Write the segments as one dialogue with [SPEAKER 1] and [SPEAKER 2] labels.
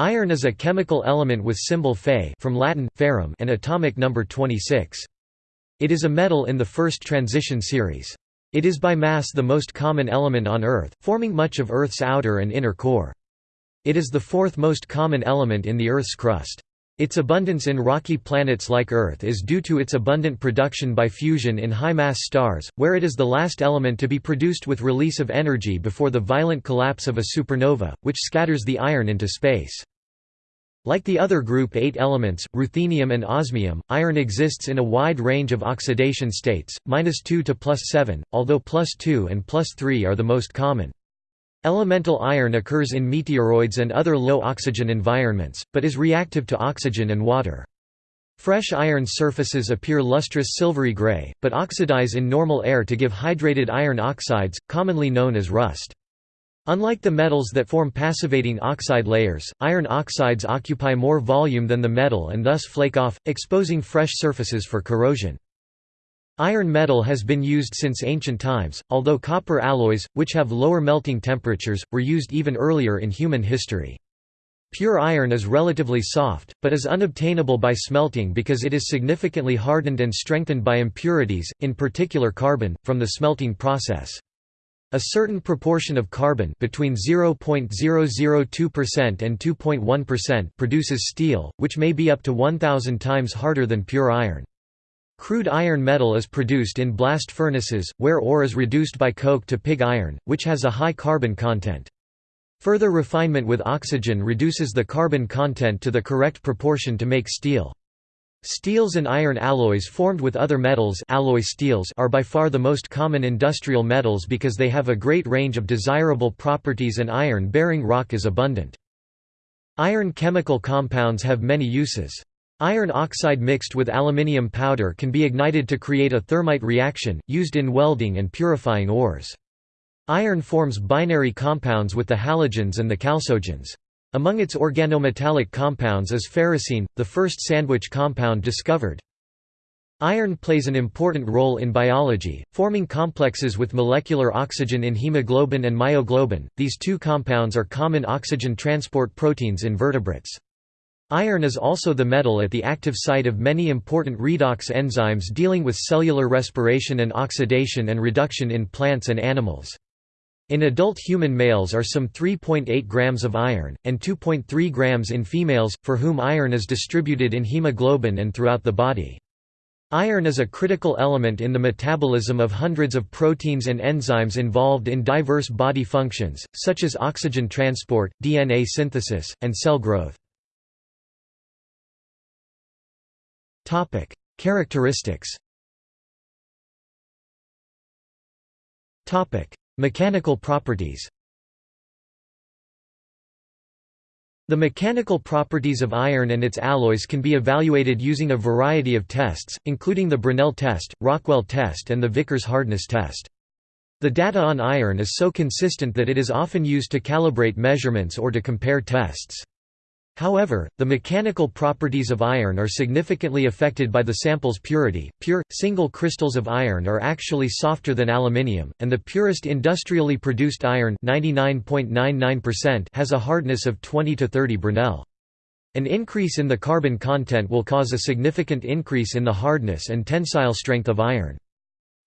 [SPEAKER 1] Iron is a chemical element with symbol Fe from Latin, ferrum and atomic number 26. It is a metal in the first transition series. It is by mass the most common element on Earth, forming much of Earth's outer and inner core. It is the fourth most common element in the Earth's crust. Its abundance in rocky planets like Earth is due to its abundant production by fusion in high-mass stars, where it is the last element to be produced with release of energy before the violent collapse of a supernova, which scatters the iron into space. Like the other group 8 elements, ruthenium and osmium, iron exists in a wide range of oxidation states, -2 to +7, although +2 and +3 are the most common. Elemental iron occurs in meteoroids and other low-oxygen environments, but is reactive to oxygen and water. Fresh iron surfaces appear lustrous silvery gray, but oxidize in normal air to give hydrated iron oxides, commonly known as rust. Unlike the metals that form passivating oxide layers, iron oxides occupy more volume than the metal and thus flake off, exposing fresh surfaces for corrosion. Iron metal has been used since ancient times, although copper alloys, which have lower melting temperatures, were used even earlier in human history. Pure iron is relatively soft, but is unobtainable by smelting because it is significantly hardened and strengthened by impurities, in particular carbon, from the smelting process. A certain proportion of carbon between 0.002% and 2.1% produces steel, which may be up to 1000 times harder than pure iron. Crude iron metal is produced in blast furnaces, where ore is reduced by coke to pig iron, which has a high carbon content. Further refinement with oxygen reduces the carbon content to the correct proportion to make steel. Steels and iron alloys formed with other metals alloy steels are by far the most common industrial metals because they have a great range of desirable properties and iron-bearing rock is abundant. Iron chemical compounds have many uses. Iron oxide mixed with aluminium powder can be ignited to create a thermite reaction, used in welding and purifying ores. Iron forms binary compounds with the halogens and the chalcogens. Among its organometallic compounds is ferrocene, the first sandwich compound discovered. Iron plays an important role in biology, forming complexes with molecular oxygen in hemoglobin and myoglobin. These two compounds are common oxygen transport proteins in vertebrates. Iron is also the metal at the active site of many important redox enzymes dealing with cellular respiration and oxidation and reduction in plants and animals. In adult human males are some 3.8 grams of iron, and 2.3 grams in females, for whom iron is distributed in hemoglobin and throughout the body. Iron is a critical element in the metabolism of hundreds of proteins and enzymes involved in diverse body functions, such as oxygen transport, DNA synthesis, and cell growth. Characteristics Mechanical properties The mechanical properties of iron and its alloys can be evaluated using a variety of tests, including the Brinell test, Rockwell test and the Vickers hardness test. The data on iron is so consistent that it is often used to calibrate measurements or to compare tests. However, the mechanical properties of iron are significantly affected by the sample's purity. Pure, single crystals of iron are actually softer than aluminium, and the purest industrially produced iron has a hardness of 20 to 30 Brinell. An increase in the carbon content will cause a significant increase in the hardness and tensile strength of iron.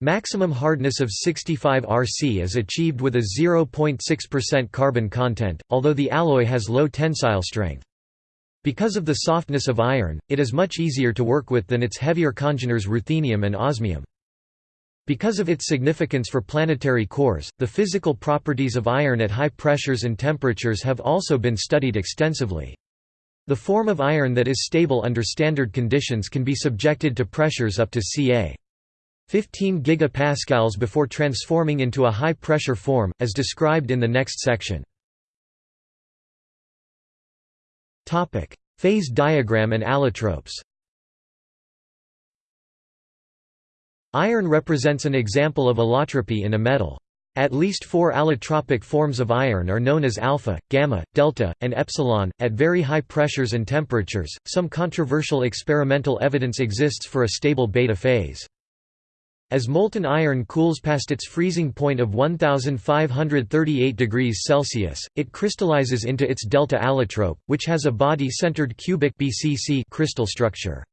[SPEAKER 1] Maximum hardness of 65 Rc is achieved with a 0.6% carbon content, although the alloy has low tensile strength. Because of the softness of iron, it is much easier to work with than its heavier congeners ruthenium and osmium. Because of its significance for planetary cores, the physical properties of iron at high pressures and temperatures have also been studied extensively. The form of iron that is stable under standard conditions can be subjected to pressures up to ca. 15 gigapascals before transforming into a high-pressure form, as described in the next section. Topic: Phase diagram and allotropes. Iron represents an example of allotropy in a metal. At least four allotropic forms of iron are known as alpha, gamma, delta, and epsilon, at very high pressures and temperatures. Some controversial experimental evidence exists for a stable beta phase. As molten iron cools past its freezing point of 1538 degrees Celsius, it crystallizes into its delta allotrope, which has a body-centered cubic BCC crystal structure.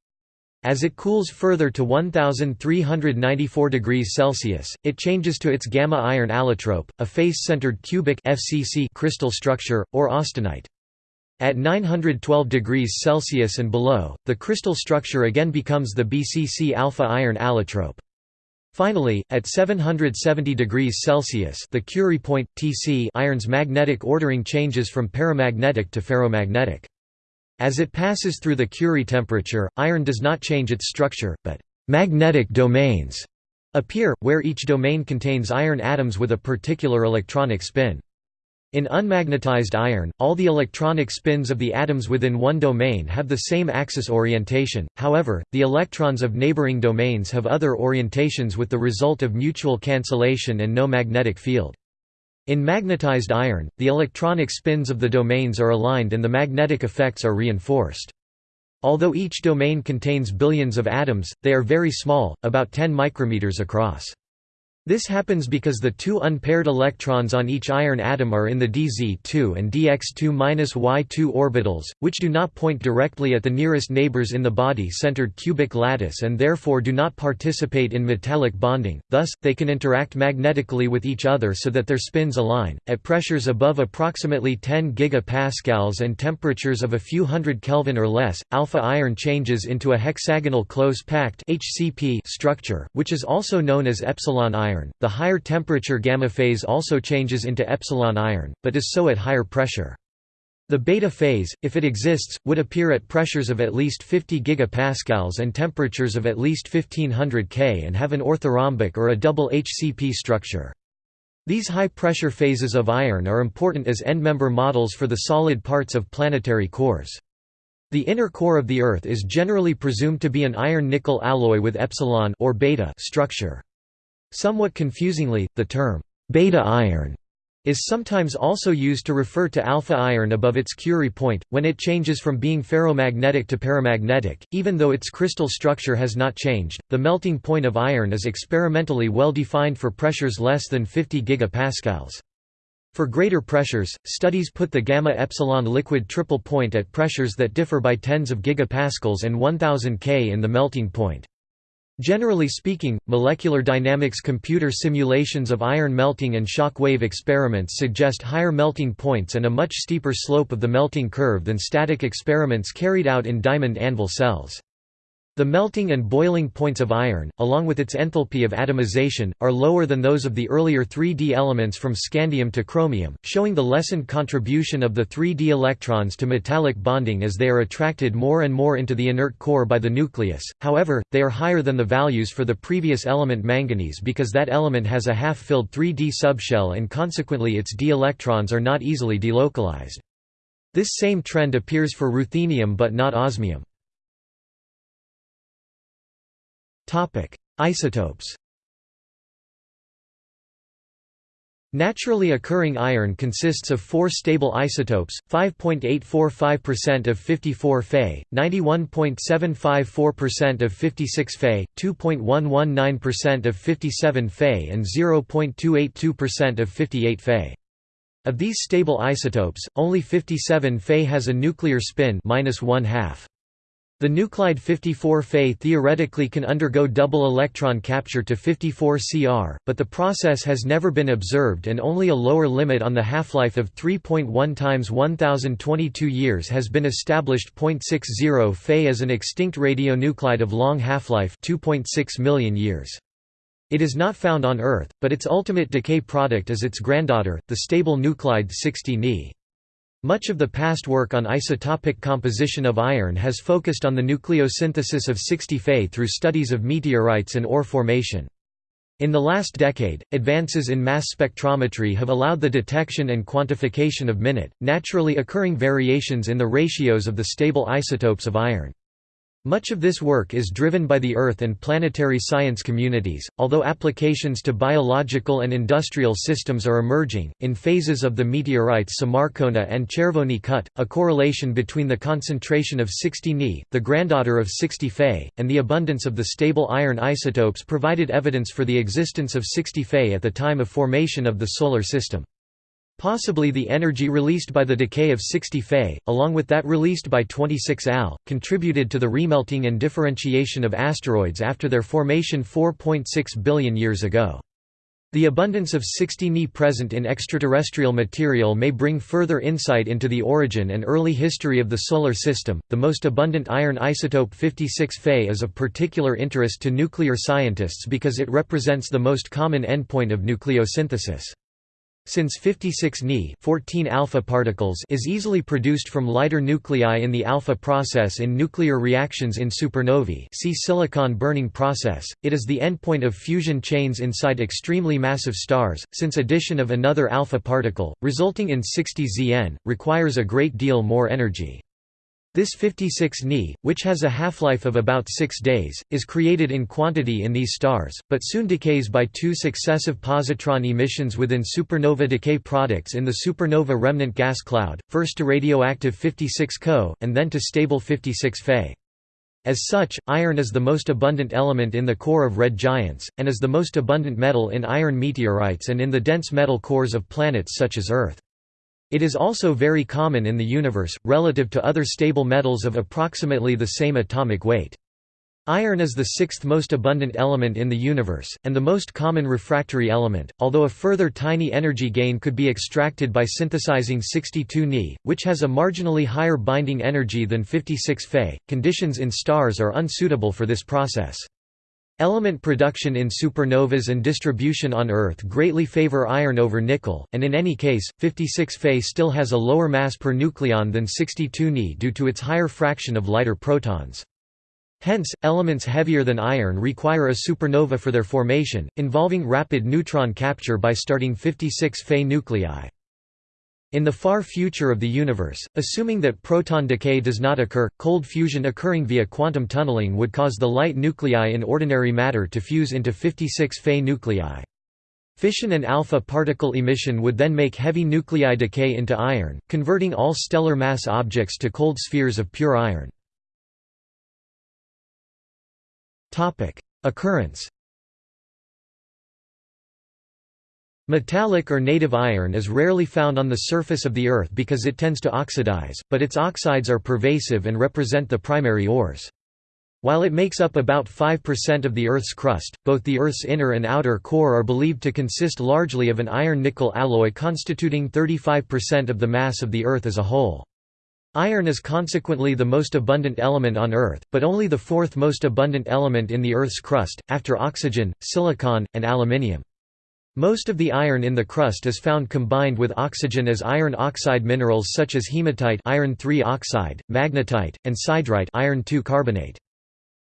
[SPEAKER 1] As it cools further to 1394 degrees Celsius, it changes to its gamma iron allotrope, a face-centered cubic FCC crystal structure, or austenite. At 912 degrees Celsius and below, the crystal structure again becomes the BCC alpha iron allotrope. Finally, at 770 degrees Celsius the Curie point, Tc iron's magnetic ordering changes from paramagnetic to ferromagnetic. As it passes through the Curie temperature, iron does not change its structure, but «magnetic domains» appear, where each domain contains iron atoms with a particular electronic spin. In unmagnetized iron, all the electronic spins of the atoms within one domain have the same axis orientation, however, the electrons of neighboring domains have other orientations with the result of mutual cancellation and no magnetic field. In magnetized iron, the electronic spins of the domains are aligned and the magnetic effects are reinforced. Although each domain contains billions of atoms, they are very small, about 10 micrometers across. This happens because the two unpaired electrons on each iron atom are in the dz2 and dx2-y2 orbitals, which do not point directly at the nearest neighbors in the body-centered cubic lattice and therefore do not participate in metallic bonding, thus, they can interact magnetically with each other so that their spins align. At pressures above approximately 10 gigapascals and temperatures of a few hundred Kelvin or less, alpha iron changes into a hexagonal close-packed structure, which is also known as epsilon iron iron. The higher temperature gamma phase also changes into epsilon iron, but is so at higher pressure. The beta phase, if it exists, would appear at pressures of at least 50 gigapascals and temperatures of at least 1500 K and have an orthorhombic or a double HCP structure. These high-pressure phases of iron are important as endmember models for the solid parts of planetary cores. The inner core of the Earth is generally presumed to be an iron-nickel alloy with epsilon or beta structure. Somewhat confusingly, the term, beta iron is sometimes also used to refer to alpha iron above its Curie point, when it changes from being ferromagnetic to paramagnetic, even though its crystal structure has not changed. The melting point of iron is experimentally well defined for pressures less than 50 gigapascals. For greater pressures, studies put the gamma epsilon liquid triple point at pressures that differ by tens of gigapascals and 1000 K in the melting point. Generally speaking, molecular dynamics computer simulations of iron melting and shock wave experiments suggest higher melting points and a much steeper slope of the melting curve than static experiments carried out in diamond anvil cells. The melting and boiling points of iron, along with its enthalpy of atomization, are lower than those of the earlier 3D elements from scandium to chromium, showing the lessened contribution of the 3D electrons to metallic bonding as they are attracted more and more into the inert core by the nucleus. However, they are higher than the values for the previous element manganese because that element has a half-filled 3D subshell and consequently its d electrons are not easily delocalized. This same trend appears for ruthenium but not osmium. Isotopes Naturally occurring iron consists of four stable isotopes, 5.845% of 54 Fe, 91.754% of 56 Fe, 2.119% of 57 Fe and 0.282% of 58 Fe. Of these stable isotopes, only 57 Fe has a nuclear spin minus one half. The nuclide 54 Fe theoretically can undergo double electron capture to 54 Cr, but the process has never been observed and only a lower limit on the half-life of 3.1 times 1022 years has been established. 0.60 Fe is an extinct radionuclide of long half-life 2.6 million years. It is not found on Earth, but its ultimate decay product is its granddaughter, the stable nuclide 60 Ni. Much of the past work on isotopic composition of iron has focused on the nucleosynthesis of 60 Fe through studies of meteorites and ore formation. In the last decade, advances in mass spectrometry have allowed the detection and quantification of minute, naturally occurring variations in the ratios of the stable isotopes of iron. Much of this work is driven by the Earth and planetary science communities, although applications to biological and industrial systems are emerging. In phases of the meteorites Semarkona and Chervony Kut, a correlation between the concentration of 60 Ni, the granddaughter of 60 Fe, and the abundance of the stable iron isotopes provided evidence for the existence of 60 Fe at the time of formation of the Solar System. Possibly the energy released by the decay of 60 Fe, along with that released by 26 Al, contributed to the remelting and differentiation of asteroids after their formation 4.6 billion years ago. The abundance of 60 Ni present in extraterrestrial material may bring further insight into the origin and early history of the Solar System. The most abundant iron isotope 56 Fe is of particular interest to nuclear scientists because it represents the most common endpoint of nucleosynthesis. Since 56 Ni 14 alpha particles is easily produced from lighter nuclei in the alpha process in nuclear reactions in supernovae see silicon burning process, it is the endpoint of fusion chains inside extremely massive stars, since addition of another alpha particle, resulting in 60 Zn, requires a great deal more energy. This 56 Ni, which has a half-life of about six days, is created in quantity in these stars, but soon decays by two successive positron emissions within supernova decay products in the supernova remnant gas cloud, first to radioactive 56 Co, and then to stable 56 Fe. As such, iron is the most abundant element in the core of red giants, and is the most abundant metal in iron meteorites and in the dense metal cores of planets such as Earth. It is also very common in the universe, relative to other stable metals of approximately the same atomic weight. Iron is the sixth most abundant element in the universe, and the most common refractory element, although a further tiny energy gain could be extracted by synthesizing 62 Ni, which has a marginally higher binding energy than 56 Fe. Conditions in stars are unsuitable for this process. Element production in supernovas and distribution on Earth greatly favor iron over nickel, and in any case, 56 Fe still has a lower mass per nucleon than 62 Ni due to its higher fraction of lighter protons. Hence, elements heavier than iron require a supernova for their formation, involving rapid neutron capture by starting 56 Fe nuclei. In the far future of the universe, assuming that proton decay does not occur, cold fusion occurring via quantum tunneling would cause the light nuclei in ordinary matter to fuse into 56 Fe nuclei. Fission and alpha particle emission would then make heavy nuclei decay into iron, converting all stellar mass objects to cold spheres of pure iron. Occurrence Metallic or native iron is rarely found on the surface of the Earth because it tends to oxidize, but its oxides are pervasive and represent the primary ores. While it makes up about 5% of the Earth's crust, both the Earth's inner and outer core are believed to consist largely of an iron-nickel alloy constituting 35% of the mass of the Earth as a whole. Iron is consequently the most abundant element on Earth, but only the fourth most abundant element in the Earth's crust, after oxygen, silicon, and aluminium. Most of the iron in the crust is found combined with oxygen as iron oxide minerals such as hematite iron oxide, magnetite, and siderite iron carbonate.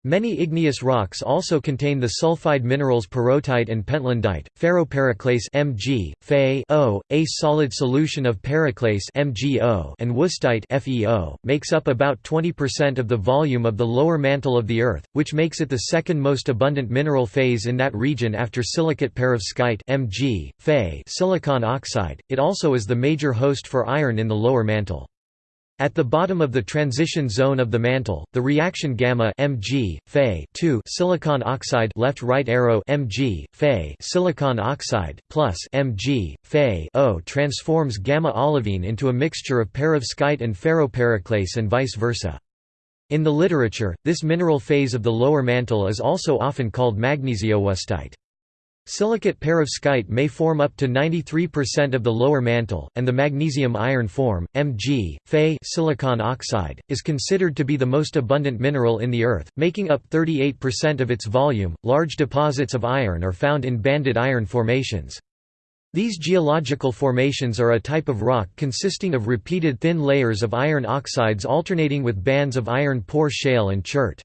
[SPEAKER 1] Many igneous rocks also contain the sulfide minerals pyrrhotite and pentlandite. Ferropericlase Mg, Fe o, a solid solution of periclase MgO, and wüstite FeO, makes up about 20% of the volume of the lower mantle of the Earth, which makes it the second most abundant mineral phase in that region after silicate perovskite Mg, Fe silicon oxide. It also is the major host for iron in the lower mantle. At the bottom of the transition zone of the mantle, the reaction gamma Mg, Fe silicon oxide left right arrow Mg, Fe silicon oxide plus Mg, Fe O transforms gamma olivine into a mixture of perovskite and ferropericlase and vice versa. In the literature, this mineral phase of the lower mantle is also often called magnesiowüstite. Silicate perovskite may form up to 93% of the lower mantle, and the magnesium-iron form, Mg, Fe silicon oxide, is considered to be the most abundant mineral in the Earth, making up 38% of its volume. Large deposits of iron are found in banded iron formations. These geological formations are a type of rock consisting of repeated thin layers of iron oxides alternating with bands of iron poor shale and chert.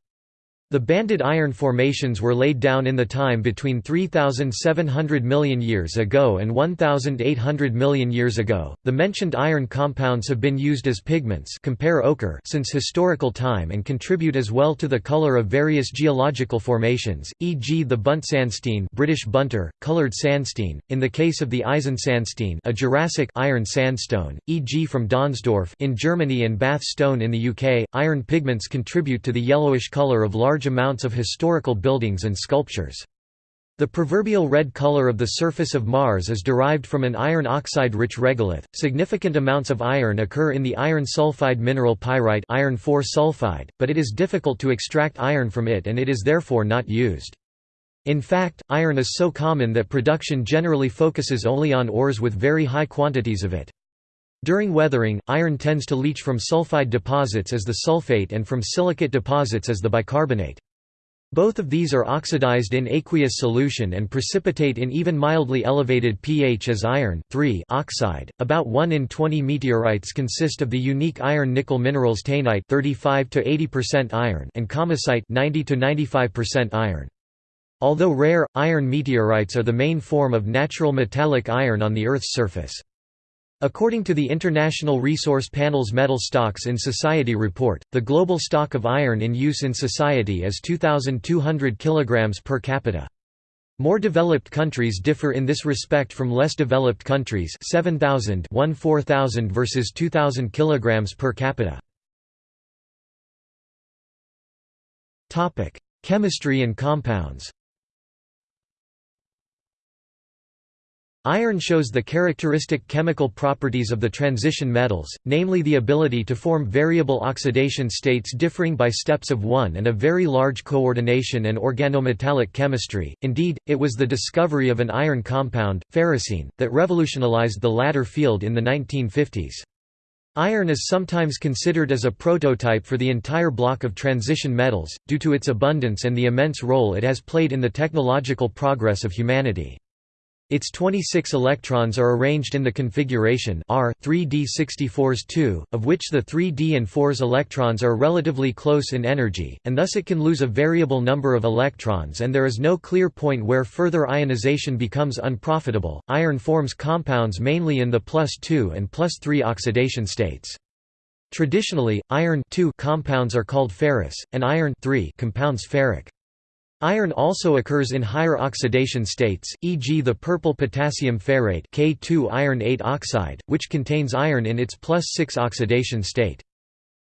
[SPEAKER 1] The banded iron formations were laid down in the time between 3,700 million years ago and 1,800 million years ago. The mentioned iron compounds have been used as pigments compare ochre since historical time and contribute as well to the color of various geological formations, e.g. the bunt Buntsandstein British Bunter, colored sandstein, in the case of the Eisensandstein a Jurassic iron sandstone, e.g. from Donzdorf in Germany and Bath stone in the UK. Iron pigments contribute to the yellowish color of large large amounts of historical buildings and sculptures. The proverbial red color of the surface of Mars is derived from an iron oxide-rich regolith. Significant amounts of iron occur in the iron sulfide mineral pyrite iron sulfide, but it is difficult to extract iron from it and it is therefore not used. In fact, iron is so common that production generally focuses only on ores with very high quantities of it. During weathering, iron tends to leach from sulfide deposits as the sulfate and from silicate deposits as the bicarbonate. Both of these are oxidized in aqueous solution and precipitate in even mildly elevated pH as iron oxide. About 1 in 20 meteorites consist of the unique iron nickel minerals taenite 35 to 80% iron and kamacite 90 to 95% iron. Although rare, iron meteorites are the main form of natural metallic iron on the Earth's surface. According to the International Resource Panel's Metal Stocks in Society report, the global stock of iron in use in society is 2,200 kg per capita. More developed countries differ in this respect from less developed countries 7,000 1 versus 2,000 kg per capita. Chemistry and compounds Iron shows the characteristic chemical properties of the transition metals, namely the ability to form variable oxidation states differing by steps of one and a very large coordination and organometallic chemistry. Indeed, it was the discovery of an iron compound, ferrocene, that revolutionized the latter field in the 1950s. Iron is sometimes considered as a prototype for the entire block of transition metals, due to its abundance and the immense role it has played in the technological progress of humanity. Its 26 electrons are arranged in the configuration R 3d 64s 2, of which the 3d and 4s electrons are relatively close in energy, and thus it can lose a variable number of electrons and there is no clear point where further ionization becomes unprofitable. Iron forms compounds mainly in the plus 2 and plus 3 oxidation states. Traditionally, iron compounds are called ferrous, and iron compounds ferric. Iron also occurs in higher oxidation states, e.g. the purple potassium ferrate K2 iron 8 oxide, which contains iron in its plus 6 oxidation state.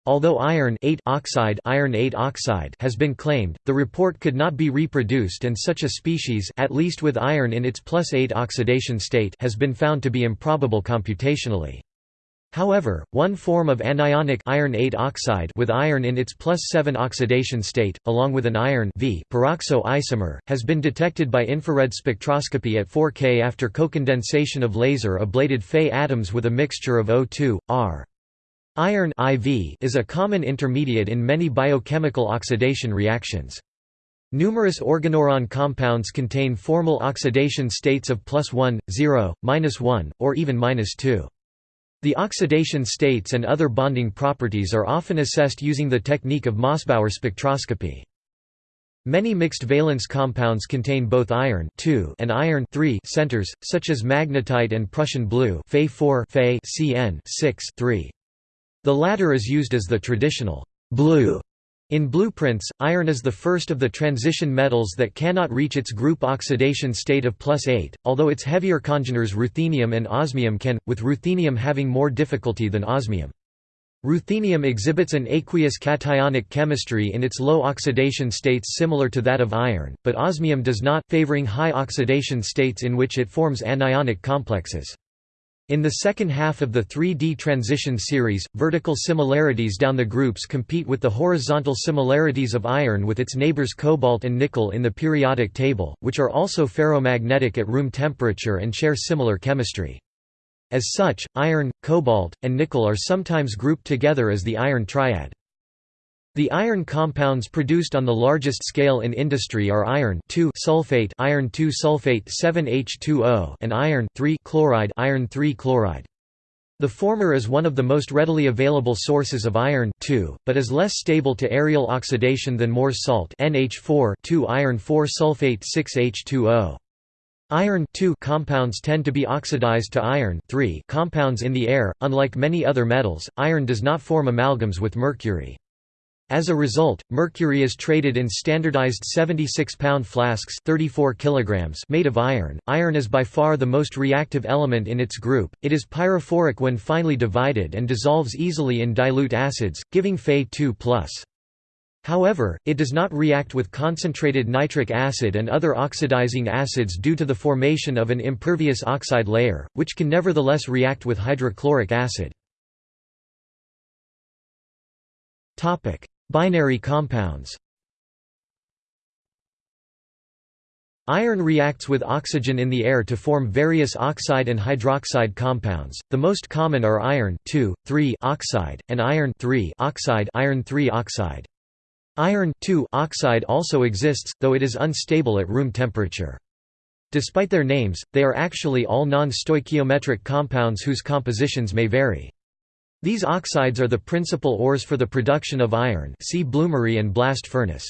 [SPEAKER 1] Although iron 8 oxide, iron 8 oxide has been claimed, the report could not be reproduced and such a species at least with iron in its plus 8 oxidation state has been found to be improbable computationally. However, one form of anionic iron oxide with iron in its plus 7 oxidation state, along with an iron v peroxo isomer, has been detected by infrared spectroscopy at 4K after co-condensation of laser ablated Fe atoms with a mixture of O2, R. Iron IV is a common intermediate in many biochemical oxidation reactions. Numerous organoiron compounds contain formal oxidation states of plus 1, 0, minus 1, or even minus 2. The oxidation states and other bonding properties are often assessed using the technique of Mossbauer spectroscopy. Many mixed valence compounds contain both iron and iron centers, such as magnetite and Prussian blue Fe 4 Fe Cn The latter is used as the traditional blue in blueprints, iron is the first of the transition metals that cannot reach its group oxidation state of plus 8, although its heavier congeners ruthenium and osmium can, with ruthenium having more difficulty than osmium. Ruthenium exhibits an aqueous cationic chemistry in its low oxidation states similar to that of iron, but osmium does not, favoring high oxidation states in which it forms anionic complexes. In the second half of the 3D transition series, vertical similarities down the groups compete with the horizontal similarities of iron with its neighbors cobalt and nickel in the periodic table, which are also ferromagnetic at room temperature and share similar chemistry. As such, iron, cobalt, and nickel are sometimes grouped together as the iron triad. The iron compounds produced on the largest scale in industry are iron sulfate iron sulfate 7H2O and iron chloride iron chloride. The former is one of the most readily available sources of iron but is less stable to aerial oxidation than Moore's salt NH4 iron 4 sulfate 6H2O. Iron compounds tend to be oxidized to iron compounds in the air. Unlike many other metals, iron does not form amalgams with mercury. As a result, mercury is traded in standardized 76-pound flasks 34 kilograms made of iron. Iron is by far the most reactive element in its group. It is pyrophoric when finely divided and dissolves easily in dilute acids, giving Fe2+. However, it does not react with concentrated nitric acid and other oxidizing acids due to the formation of an impervious oxide layer, which can nevertheless react with hydrochloric acid. Binary compounds Iron reacts with oxygen in the air to form various oxide and hydroxide compounds. The most common are iron oxide and iron oxide, iron oxide. Iron oxide also exists, though it is unstable at room temperature. Despite their names, they are actually all non-stoichiometric compounds whose compositions may vary. These oxides are the principal ores for the production of iron see bloomery and blast furnace.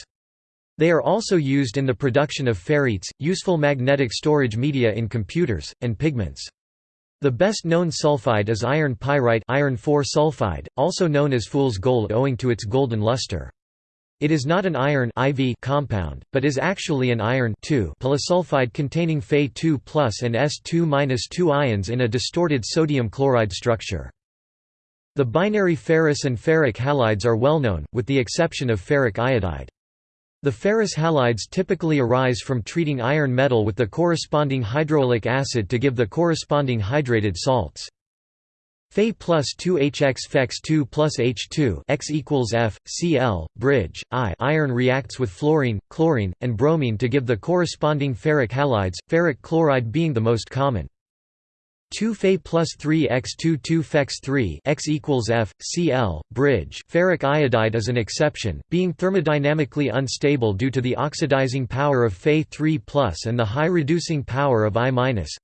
[SPEAKER 1] They are also used in the production of ferrites, useful magnetic storage media in computers, and pigments. The best known sulfide is iron pyrite iron sulfide, also known as fool's gold owing to its golden luster. It is not an iron IV compound, but is actually an iron polysulfide containing Fe2+ and S2-2 ions in a distorted sodium chloride structure. The binary ferrous and ferric halides are well known, with the exception of ferric iodide. The ferrous halides typically arise from treating iron metal with the corresponding hydroic acid to give the corresponding hydrated salts. Fe plus 2HX Fex 2 plus H2 X equals F, Cl, bridge, I iron reacts with fluorine, chlorine, and bromine to give the corresponding ferric halides, ferric chloride being the most common. 2 Fe plus 3 x 2 2 Fex 3 x equals F, Cl, bridge. Ferric iodide is an exception, being thermodynamically unstable due to the oxidizing power of Fe 3 plus and the high reducing power of I minus.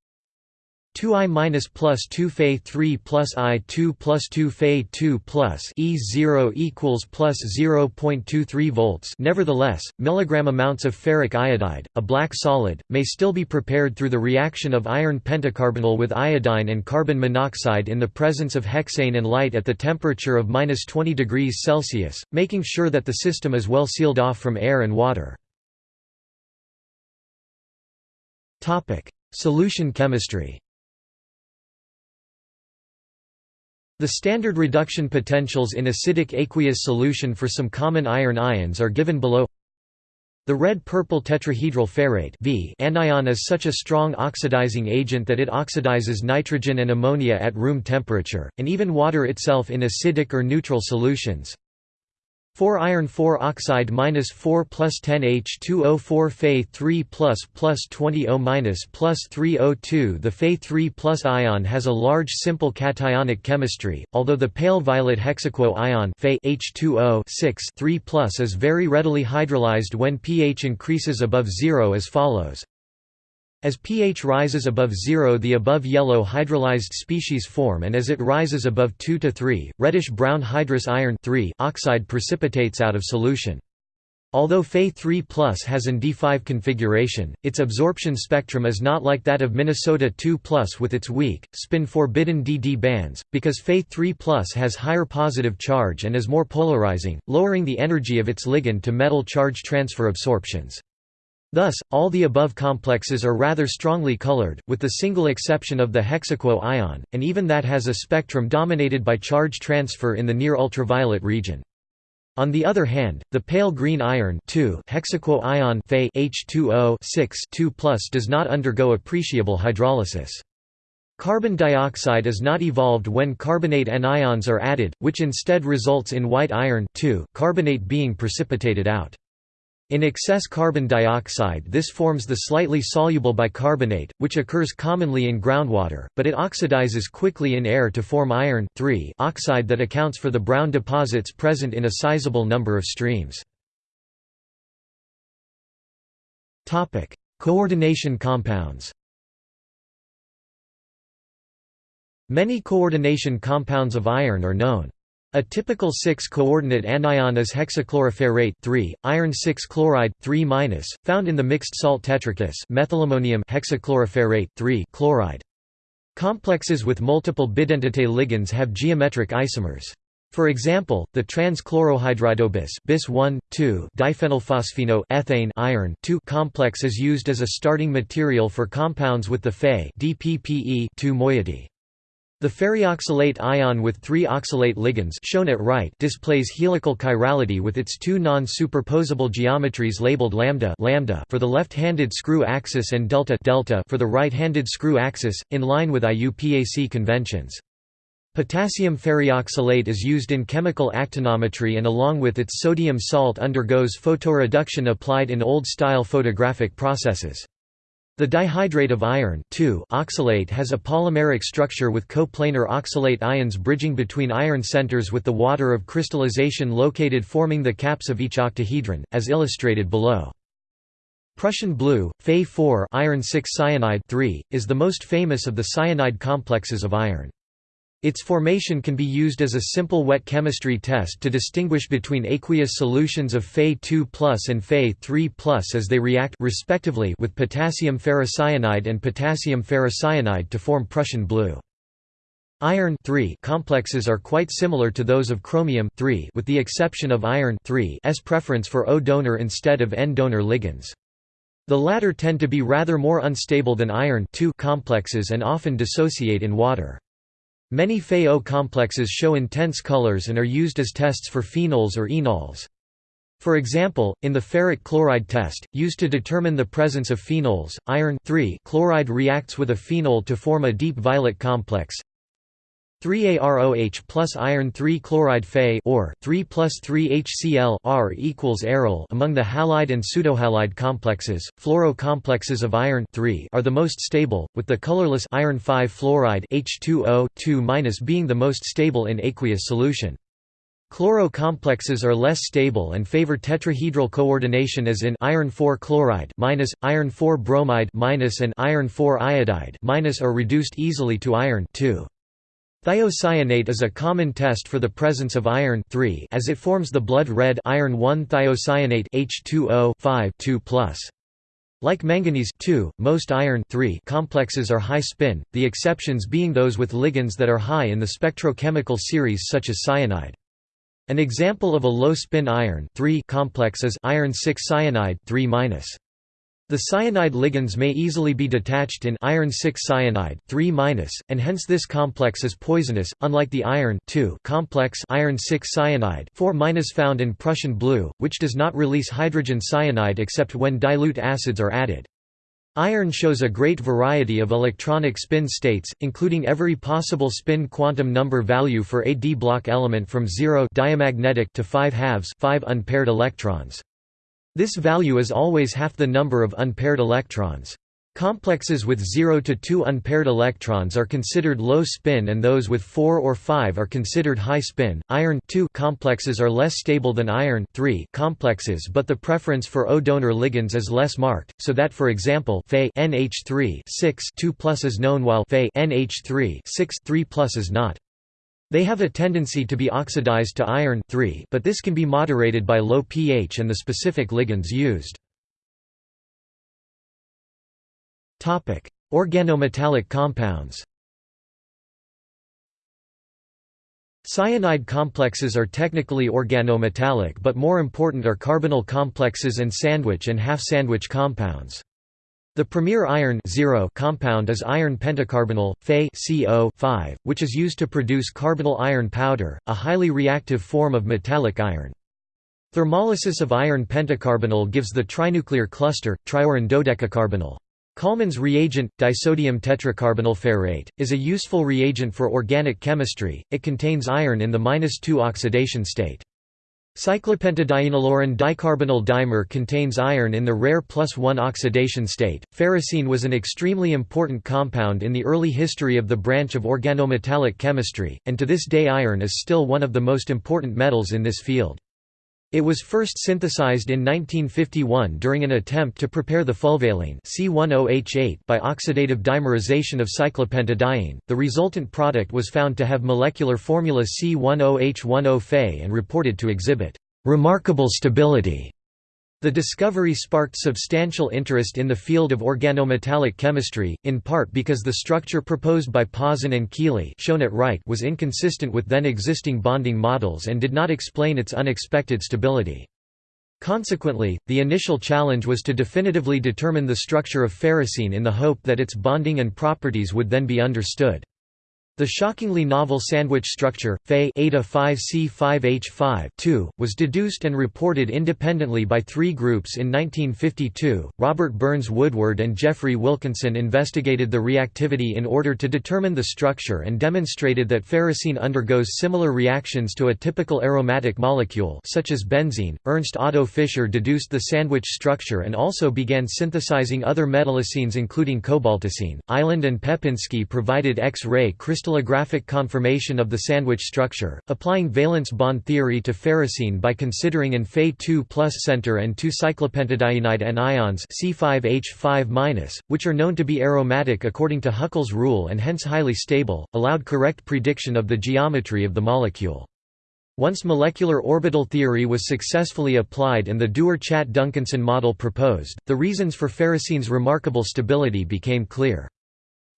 [SPEAKER 1] 2i minus plus 2 Fe 3 plus I 2 plus 2 Fe 2 plus E 0 equals plus 0.23 volts. Nevertheless, milligram amounts of ferric iodide, a black solid, may still be prepared through the reaction of iron pentacarbonyl with iodine and carbon monoxide in the presence of hexane and light at the temperature of minus 20 degrees Celsius, making sure that the system is well sealed off from air and water. Topic: Solution chemistry. The standard reduction potentials in acidic aqueous solution for some common iron ions are given below. The red-purple tetrahedral ferrate v anion is such a strong oxidizing agent that it oxidizes nitrogen and ammonia at room temperature, and even water itself in acidic or neutral solutions. 4 iron 4 oxide minus 4 plus 10 H2O4 Fe 3 plus plus 20 O minus plus 3 O2 The Fe 3 plus ion has a large simple cationic chemistry, although the pale violet hexaquo ion Fe H2O 6 3 plus is very readily hydrolyzed when pH increases above zero as follows as pH rises above zero the above yellow hydrolyzed species form and as it rises above 2 to 3, reddish-brown hydrous iron oxide precipitates out of solution. Although Fe3 has an D5 configuration, its absorption spectrum is not like that of Minnesota 2 with its weak, spin-forbidden DD bands, because Fe3 has higher positive charge and is more polarizing, lowering the energy of its ligand to metal charge transfer absorptions. Thus, all the above complexes are rather strongly colored, with the single exception of the hexaquo ion, and even that has a spectrum dominated by charge transfer in the near-ultraviolet region. On the other hand, the pale green iron hexaquo ion H2O 6 does not undergo appreciable hydrolysis. Carbon dioxide is not evolved when carbonate anions are added, which instead results in white iron carbonate being precipitated out. In excess carbon dioxide this forms the slightly soluble bicarbonate, which occurs commonly in groundwater, but it oxidizes quickly in air to form iron oxide that accounts for the brown deposits present in a sizable number of streams. Coordination compounds Many coordination compounds of iron are known. A typical 6-coordinate anion is hexachloroferrate 3, iron 6 chloride 3 found in the mixed salt tetrakis methylammonium hexachloroferrate 3 chloride. Complexes with multiple bidentate ligands have geometric isomers. For example, the trans-chlorohydridobis bis 1, 2 diphenylphosphino ethane iron 2 complex is used as a starting material for compounds with the Fe DPPE 2 moiety. The ferrioxalate ion with three oxalate ligands shown at right displays helical chirality with its two non-superposable geometries labeled lambda, lambda for the left-handed screw axis and delta, delta for the right-handed screw axis, in line with IUPAC conventions. Potassium ferrioxalate is used in chemical actinometry and along with its sodium salt undergoes photoreduction applied in old-style photographic processes. The dihydrate of iron oxalate has a polymeric structure with coplanar oxalate ions bridging between iron centers with the water of crystallization located forming the caps of each octahedron, as illustrated below. Prussian blue, Fe4 iron 6 cyanide 3, is the most famous of the cyanide complexes of iron. Its formation can be used as a simple wet chemistry test to distinguish between aqueous solutions of Fe2+ and Fe3+ as they react respectively with potassium ferrocyanide and potassium ferrocyanide to form Prussian blue. Iron complexes are quite similar to those of chromium with the exception of iron preference for O donor instead of N donor ligands. The latter tend to be rather more unstable than iron complexes and often dissociate in water. Many Fe-O complexes show intense colors and are used as tests for phenols or enols. For example, in the ferric chloride test, used to determine the presence of phenols, iron chloride reacts with a phenol to form a deep violet complex, 3AROH plus iron 3 chloride Fe or 3 plus 3 HCl R equals aryl among the halide and pseudohalide complexes. Fluoro complexes of iron are the most stable, with the colorless iron 5 fluoride H2O 2 being the most stable in aqueous solution. Chloro complexes are less stable and favor tetrahedral coordination as in iron 4 chloride minus, iron 4 bromide minus and iron 4 iodide minus are reduced easily to iron 2. Thiocyanate is a common test for the presence of iron as it forms the blood red iron 1 thiocyanate H2O 5 2+. Like manganese most iron complexes are high spin, the exceptions being those with ligands that are high in the spectrochemical series such as cyanide. An example of a low-spin iron complex is iron 6 cyanide 3 -. The cyanide ligands may easily be detached in iron 6 cyanide 3 and hence this complex is poisonous, unlike the iron complex iron 6 cyanide 4 found in Prussian blue, which does not release hydrogen cyanide except when dilute acids are added. Iron shows a great variety of electronic spin states, including every possible spin quantum number value for a d block element from 0 diamagnetic to 5 halves 5 unpaired electrons. This value is always half the number of unpaired electrons. Complexes with 0 to 2 unpaired electrons are considered low spin and those with 4 or 5 are considered high spin. Iron complexes are less stable than iron complexes but the preference for O donor ligands is less marked, so that for example Fe NH3 6 2 plus is known while Fe NH3 6 3 plus is not. They have a tendency to be oxidized to iron but this can be moderated by low pH and the specific ligands used. Organometallic compounds Cyanide complexes are technically organometallic but more important are carbonyl complexes and sandwich and half-sandwich compounds. The premier iron compound is iron pentacarbonyl, Fe which is used to produce carbonyl iron powder, a highly reactive form of metallic iron. Thermolysis of iron pentacarbonyl gives the trinuclear cluster, triiron dodecacarbonyl. Collman's reagent, disodium tetracarbonyl ferrate, is a useful reagent for organic chemistry, it contains iron in the 2 oxidation state. Cyclopentadienyliron dicarbonyl dimer contains iron in the rare plus 1 oxidation state. Ferrocene was an extremely important compound in the early history of the branch of organometallic chemistry, and to this day iron is still one of the most important metals in this field. It was first synthesized in 1951 during an attempt to prepare the fulvalene C10H8 by oxidative dimerization of cyclopentadiene. The resultant product was found to have molecular formula C10H10 Fe and reported to exhibit remarkable stability. The discovery sparked substantial interest in the field of organometallic chemistry, in part because the structure proposed by Pauson and Kealy shown at right was inconsistent with then existing bonding models and did not explain its unexpected stability. Consequently, the initial challenge was to definitively determine the structure of ferrocene in the hope that its bonding and properties would then be understood. The shockingly novel sandwich structure, Fe eta 5C5H5 was deduced and reported independently by three groups in 1952. Robert Burns Woodward and Geoffrey Wilkinson investigated the reactivity in order to determine the structure and demonstrated that ferrocene undergoes similar reactions to a typical aromatic molecule such as benzene. Ernst Otto Fischer deduced the sandwich structure and also began synthesizing other metallocenes including cobaltocene. Eiland and Pepinsky provided X-ray crystal crystallographic confirmation of the sandwich structure, applying valence bond theory to ferrocene by considering an Fe2 center and two cyclopentadienide anions C5H5-, which are known to be aromatic according to Huckel's rule and hence highly stable, allowed correct prediction of the geometry of the molecule. Once molecular orbital theory was successfully applied and the Dewar-Chatt-Duncanson model proposed, the reasons for ferrocene's remarkable stability became clear.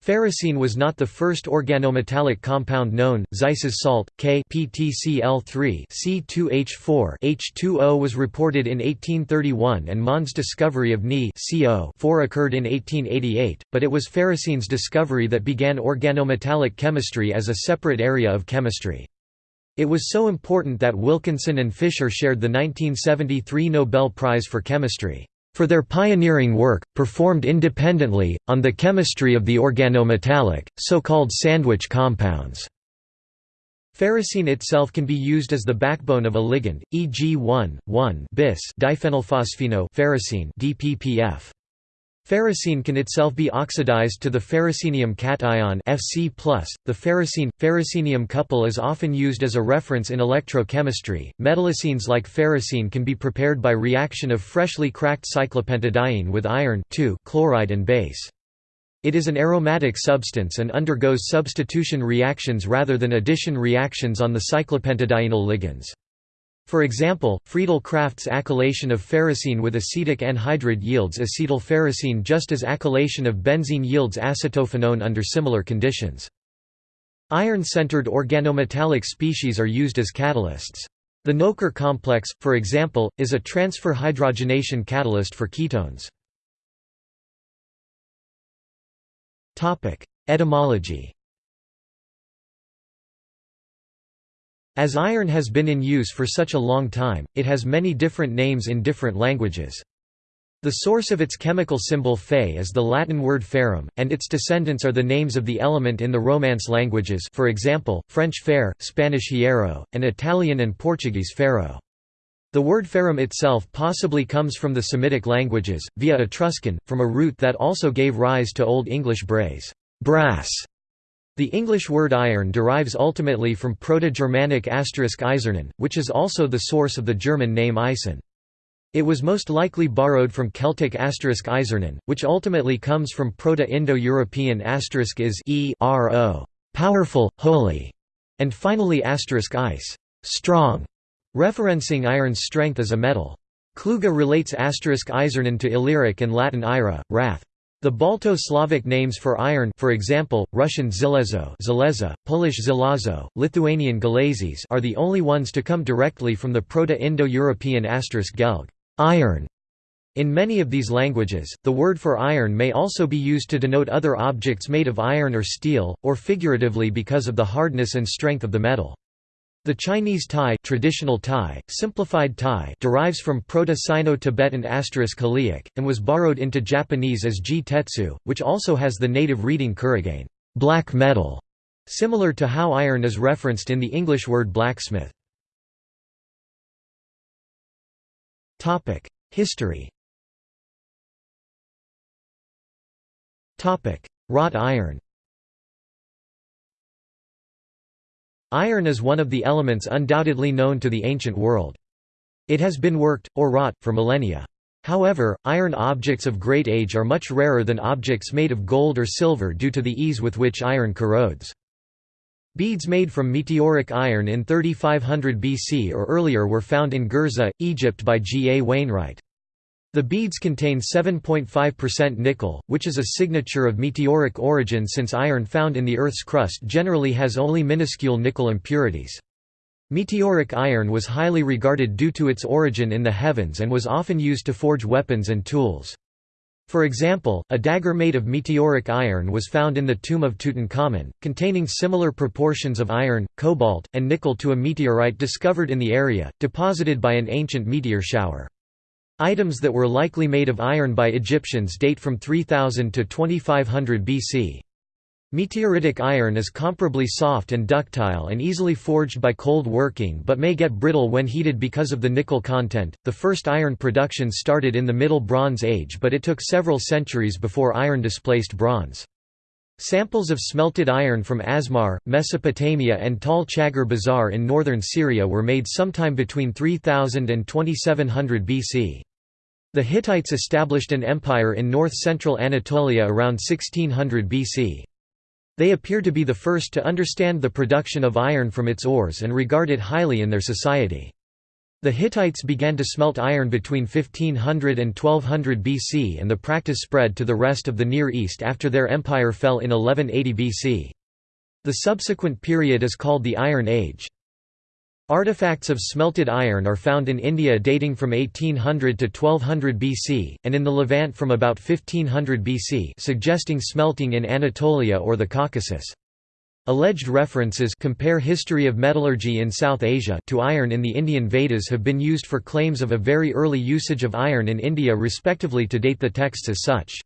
[SPEAKER 1] Ferrocene was not the first organometallic compound known. Zeise's salt, K PTCl3 C2H4 H2O was reported in 1831 and Mond's discovery of Ni CO occurred in 1888, but it was ferrocene's discovery that began organometallic chemistry as a separate area of chemistry. It was so important that Wilkinson and Fischer shared the 1973 Nobel Prize for Chemistry for their pioneering work, performed independently, on the chemistry of the organometallic, so-called sandwich compounds. Ferrocene itself can be used as the backbone of a ligand, e.g. 1,1-bis diphenylphosphino ferrocene DPPF. Ferrocene can itself be oxidized to the ferrocenium cation Fc+. The ferrocene ferrocenium couple is often used as a reference in electrochemistry. Metallocenes like ferrocene can be prepared by reaction of freshly cracked cyclopentadiene with iron chloride and base. It is an aromatic substance and undergoes substitution reactions rather than addition reactions on the cyclopentadienyl ligands. For example, Friedel-Crafts acylation of ferrocene with acetic anhydride yields acetylferrocene just as acylation of benzene yields acetophenone under similar conditions. Iron-centered organometallic species are used as catalysts. The Noether complex, for example, is a transfer hydrogenation catalyst for ketones. Etymology As iron has been in use for such a long time, it has many different names in different languages. The source of its chemical symbol Fe is the Latin word ferrum, and its descendants are the names of the element in the Romance languages for example, French fer, Spanish hierro, and Italian and Portuguese ferro. The word ferrum itself possibly comes from the Semitic languages, via Etruscan, from a root that also gave rise to Old English brays brass", the English word iron derives ultimately from Proto-Germanic asterisk *eisernen, which is also the source of the German name Eisen. It was most likely borrowed from Celtic asterisk *eisernen, which ultimately comes from Proto-Indo-European asterisk is e -ro, powerful, holy, and finally asterisk ice, strong, referencing iron's strength as a metal. Kluge relates asterisk *eisernen to Illyric and Latin ira, wrath. The Balto-Slavic names for iron for example, Russian zilezo Zaleza, Polish zilazo, Lithuanian galazes are the only ones to come directly from the Proto-Indo-European asterisk gelg iron". In many of these languages, the word for iron may also be used to denote other objects made of iron or steel, or figuratively because of the hardness and strength of the metal. The Chinese Tai, traditional Tai, simplified Tai derives from Proto-Sino-Tibetan asterisk Kaliak, and was borrowed into Japanese as ji tetsu, which also has the native reading kurigane black metal", similar to how iron is referenced in the English word blacksmith. History Wrought iron Iron is one of the elements undoubtedly known to the ancient world. It has been worked, or wrought, for millennia. However, iron objects of great age are much rarer than objects made of gold or silver due to the ease with which iron corrodes. Beads made from meteoric iron in 3500 BC or earlier were found in Gerzeh, Egypt by G. A. Wainwright. The beads contain 7.5% nickel, which is a signature of meteoric origin since iron found in the Earth's crust generally has only minuscule nickel impurities. Meteoric iron was highly regarded due to its origin in the heavens and was often used to forge weapons and tools. For example, a dagger made of meteoric iron was found in the tomb of Tutankhamun, containing similar proportions of iron, cobalt, and nickel to a meteorite discovered in the area, deposited by an ancient meteor shower. Items that were likely made of iron by Egyptians date from 3000 to 2500 BC. Meteoritic iron is comparably soft and ductile and easily forged by cold working but may get brittle when heated because of the nickel content. The first iron production started in the Middle Bronze Age, but it took several centuries before iron displaced bronze. Samples of smelted iron from Asmar, Mesopotamia and Tall Chagar Bazaar in northern Syria were made sometime between 3000 and 2700 BC. The Hittites established an empire in north-central Anatolia around 1600 BC. They appear to be the first to understand the production of iron from its ores and regard it highly in their society. The Hittites began to smelt iron between 1500 and 1200 BC and the practice spread to the rest of the Near East after their empire fell in 1180 BC. The subsequent period is called the Iron Age. Artifacts of smelted iron are found in India dating from 1800 to 1200 BC, and in the Levant from about 1500 BC suggesting smelting in Anatolia or the Caucasus. Alleged references compare History of Metallurgy in South Asia to iron in the Indian Vedas have been used for claims of a very early usage of iron in India respectively to date the texts as such.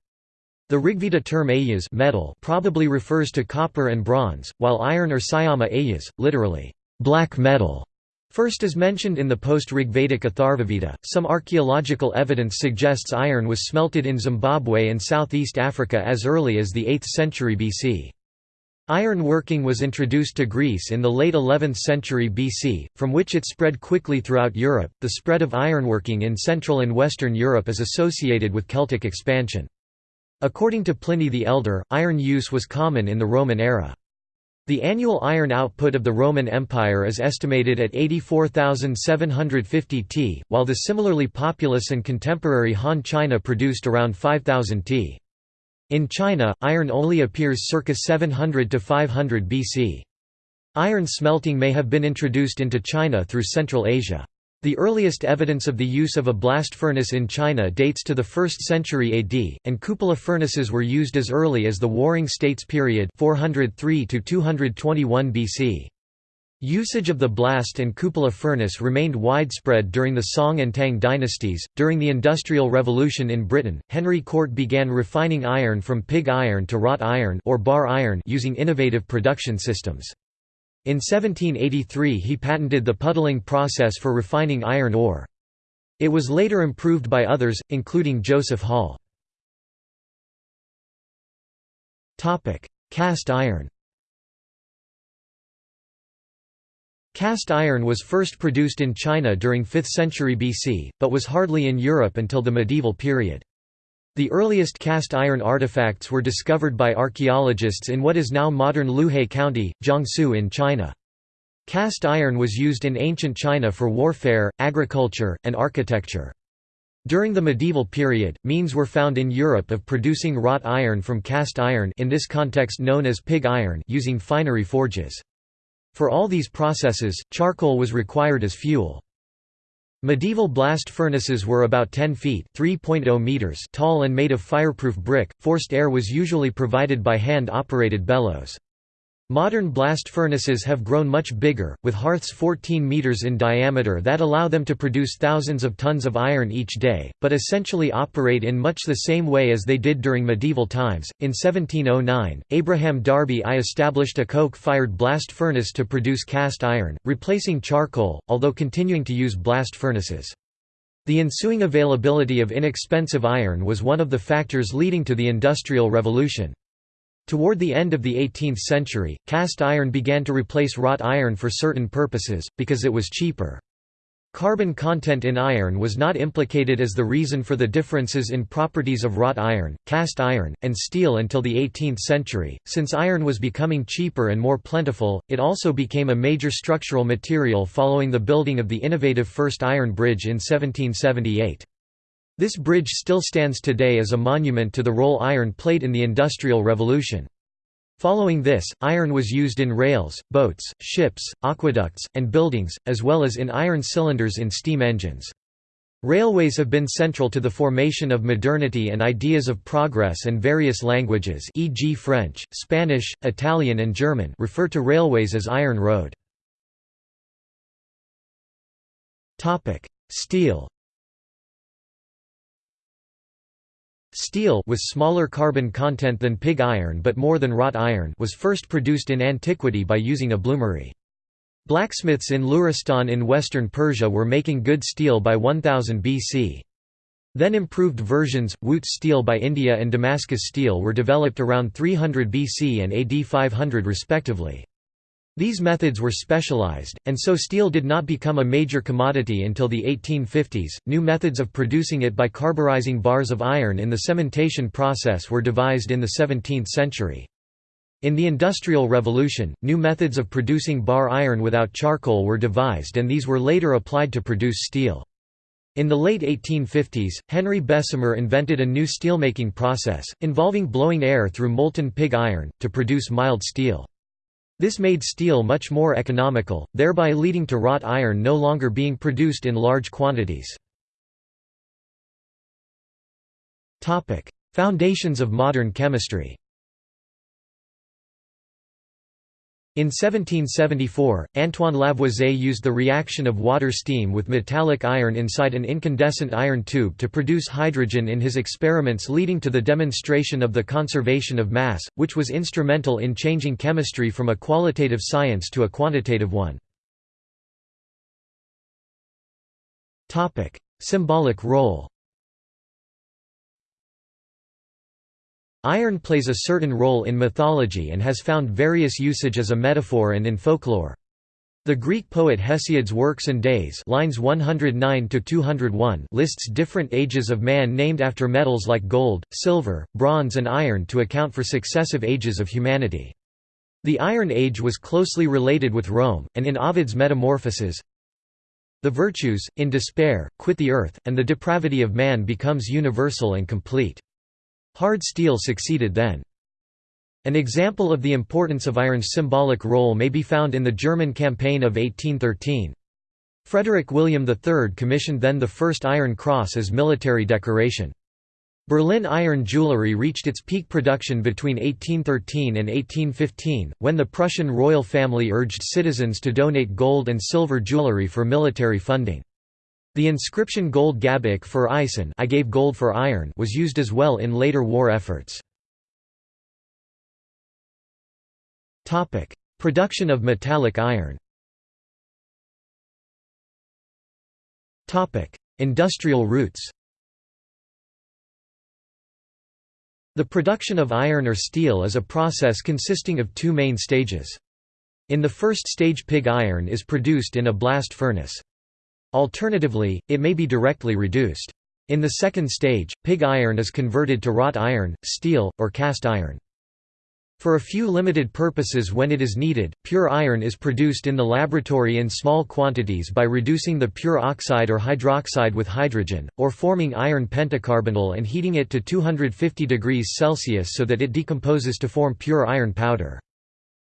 [SPEAKER 1] The Rigveda term ayas metal probably refers to copper and bronze, while iron or syama ayas, literally, black metal, First as mentioned in the post-Rigvedic Atharvaveda, some archaeological evidence suggests iron was smelted in Zimbabwe and southeast Africa as early as the 8th century BC. Iron working was introduced to Greece in the late 11th century BC, from which it spread quickly throughout Europe. The spread of ironworking in Central and Western Europe is associated with Celtic expansion. According to Pliny the Elder, iron use was common in the Roman era. The annual iron output of the Roman Empire is estimated at 84,750 t, while the similarly populous and contemporary Han China produced around 5,000 t. In China, iron only appears circa 700 to 500 BC. Iron smelting may have been introduced into China through Central Asia. The earliest evidence of the use of a blast furnace in China dates to the 1st century AD, and cupola furnaces were used as early as the Warring States period 403 to 221 BC. Usage of the blast and cupola furnace remained widespread during the Song and Tang dynasties. During the Industrial Revolution in Britain, Henry Cort began refining iron from pig iron to wrought iron or bar iron using innovative production systems. In 1783 he patented the puddling process for refining iron ore. It was later improved by others, including Joseph Hall. Cast iron Cast iron was first produced in China during 5th century BC, but was hardly in Europe until the medieval period. The earliest cast iron artifacts were discovered by archaeologists in what is now modern Luhe County, Jiangsu in China. Cast iron was used in ancient China for warfare, agriculture, and architecture. During the medieval period, means were found in Europe of producing wrought iron from cast iron in this context known as pig iron using finery forges. For all these processes, charcoal was required as fuel. Medieval blast furnaces were about 10 feet oh meters tall and made of fireproof brick, forced air was usually provided by hand-operated bellows. Modern blast furnaces have grown much bigger, with hearths 14 meters in diameter that allow them to produce thousands of tons of iron each day, but essentially operate in much the same way as they did during medieval times. In 1709, Abraham Darby I established a coke-fired blast furnace to produce cast iron, replacing charcoal, although continuing to use blast furnaces. The ensuing availability of inexpensive iron was one of the factors leading to the Industrial Revolution. Toward the end of the 18th century, cast iron began to replace wrought iron for certain purposes, because it was cheaper. Carbon content in iron was not implicated as the reason for the differences in properties of wrought iron, cast iron, and steel until the 18th century. Since iron was becoming cheaper and more plentiful, it also became a major structural material following the building of the innovative first iron bridge in 1778. This bridge still stands today as a monument to the role iron played in the Industrial Revolution. Following this, iron was used in rails, boats, ships, aqueducts, and buildings, as well as in iron cylinders in steam engines. Railways have been central to the formation of modernity and ideas of progress and various languages e.g. French, Spanish, Italian and German refer to railways as iron road. Steel Steel with smaller carbon content than pig iron but more than wrought iron was first produced in antiquity by using a bloomery. Blacksmiths in Luristan in western Persia were making good steel by 1000 BC. Then improved versions, Wootz steel by India and Damascus steel were developed around 300 BC and AD 500 respectively. These methods were specialized, and so steel did not become a major commodity until the 1850s. New methods of producing it by carburizing bars of iron in the cementation process were devised in the 17th century. In the Industrial Revolution, new methods of producing bar iron without charcoal were devised and these were later applied to produce steel. In the late 1850s, Henry Bessemer invented a new steelmaking process, involving blowing air through molten pig iron, to produce mild steel. This made steel much more economical, thereby leading to wrought iron no longer being produced in large quantities. Foundations of modern chemistry In 1774, Antoine Lavoisier used the reaction of water-steam with metallic iron inside an incandescent iron tube to produce hydrogen in his experiments leading to the demonstration of the conservation of mass, which was instrumental in changing chemistry from a qualitative science to a quantitative one. Symbolic role Iron plays a certain role in mythology and has found various usage as a metaphor and in folklore. The Greek poet Hesiod's Works and Days lines 109 lists different ages of man named after metals like gold, silver, bronze and iron to account for successive ages of humanity. The Iron Age was closely related with Rome, and in Ovid's Metamorphoses, the virtues, in despair, quit the earth, and the depravity of man becomes universal and complete. Hard steel succeeded then. An example of the importance of iron's symbolic role may be found in the German campaign of 1813. Frederick William III commissioned then the first Iron Cross as military decoration. Berlin iron jewelry reached its peak production between 1813 and 1815, when the Prussian royal family urged citizens to donate gold and silver jewelry for military funding. The inscription Gold gab ich für Eisen I gave gold for iron was used as well in later war efforts. Production of metallic iron Industrial roots The production of iron or steel is a process consisting of two main stages. In the first stage pig iron is produced in a blast furnace. Alternatively, it may be directly reduced. In the second stage, pig iron is converted to wrought iron, steel, or cast iron. For a few limited purposes when it is needed, pure iron is produced in the laboratory in small quantities by reducing the pure oxide or hydroxide with hydrogen, or forming iron pentacarbonyl and heating it to 250 degrees Celsius so that it decomposes to form pure iron powder.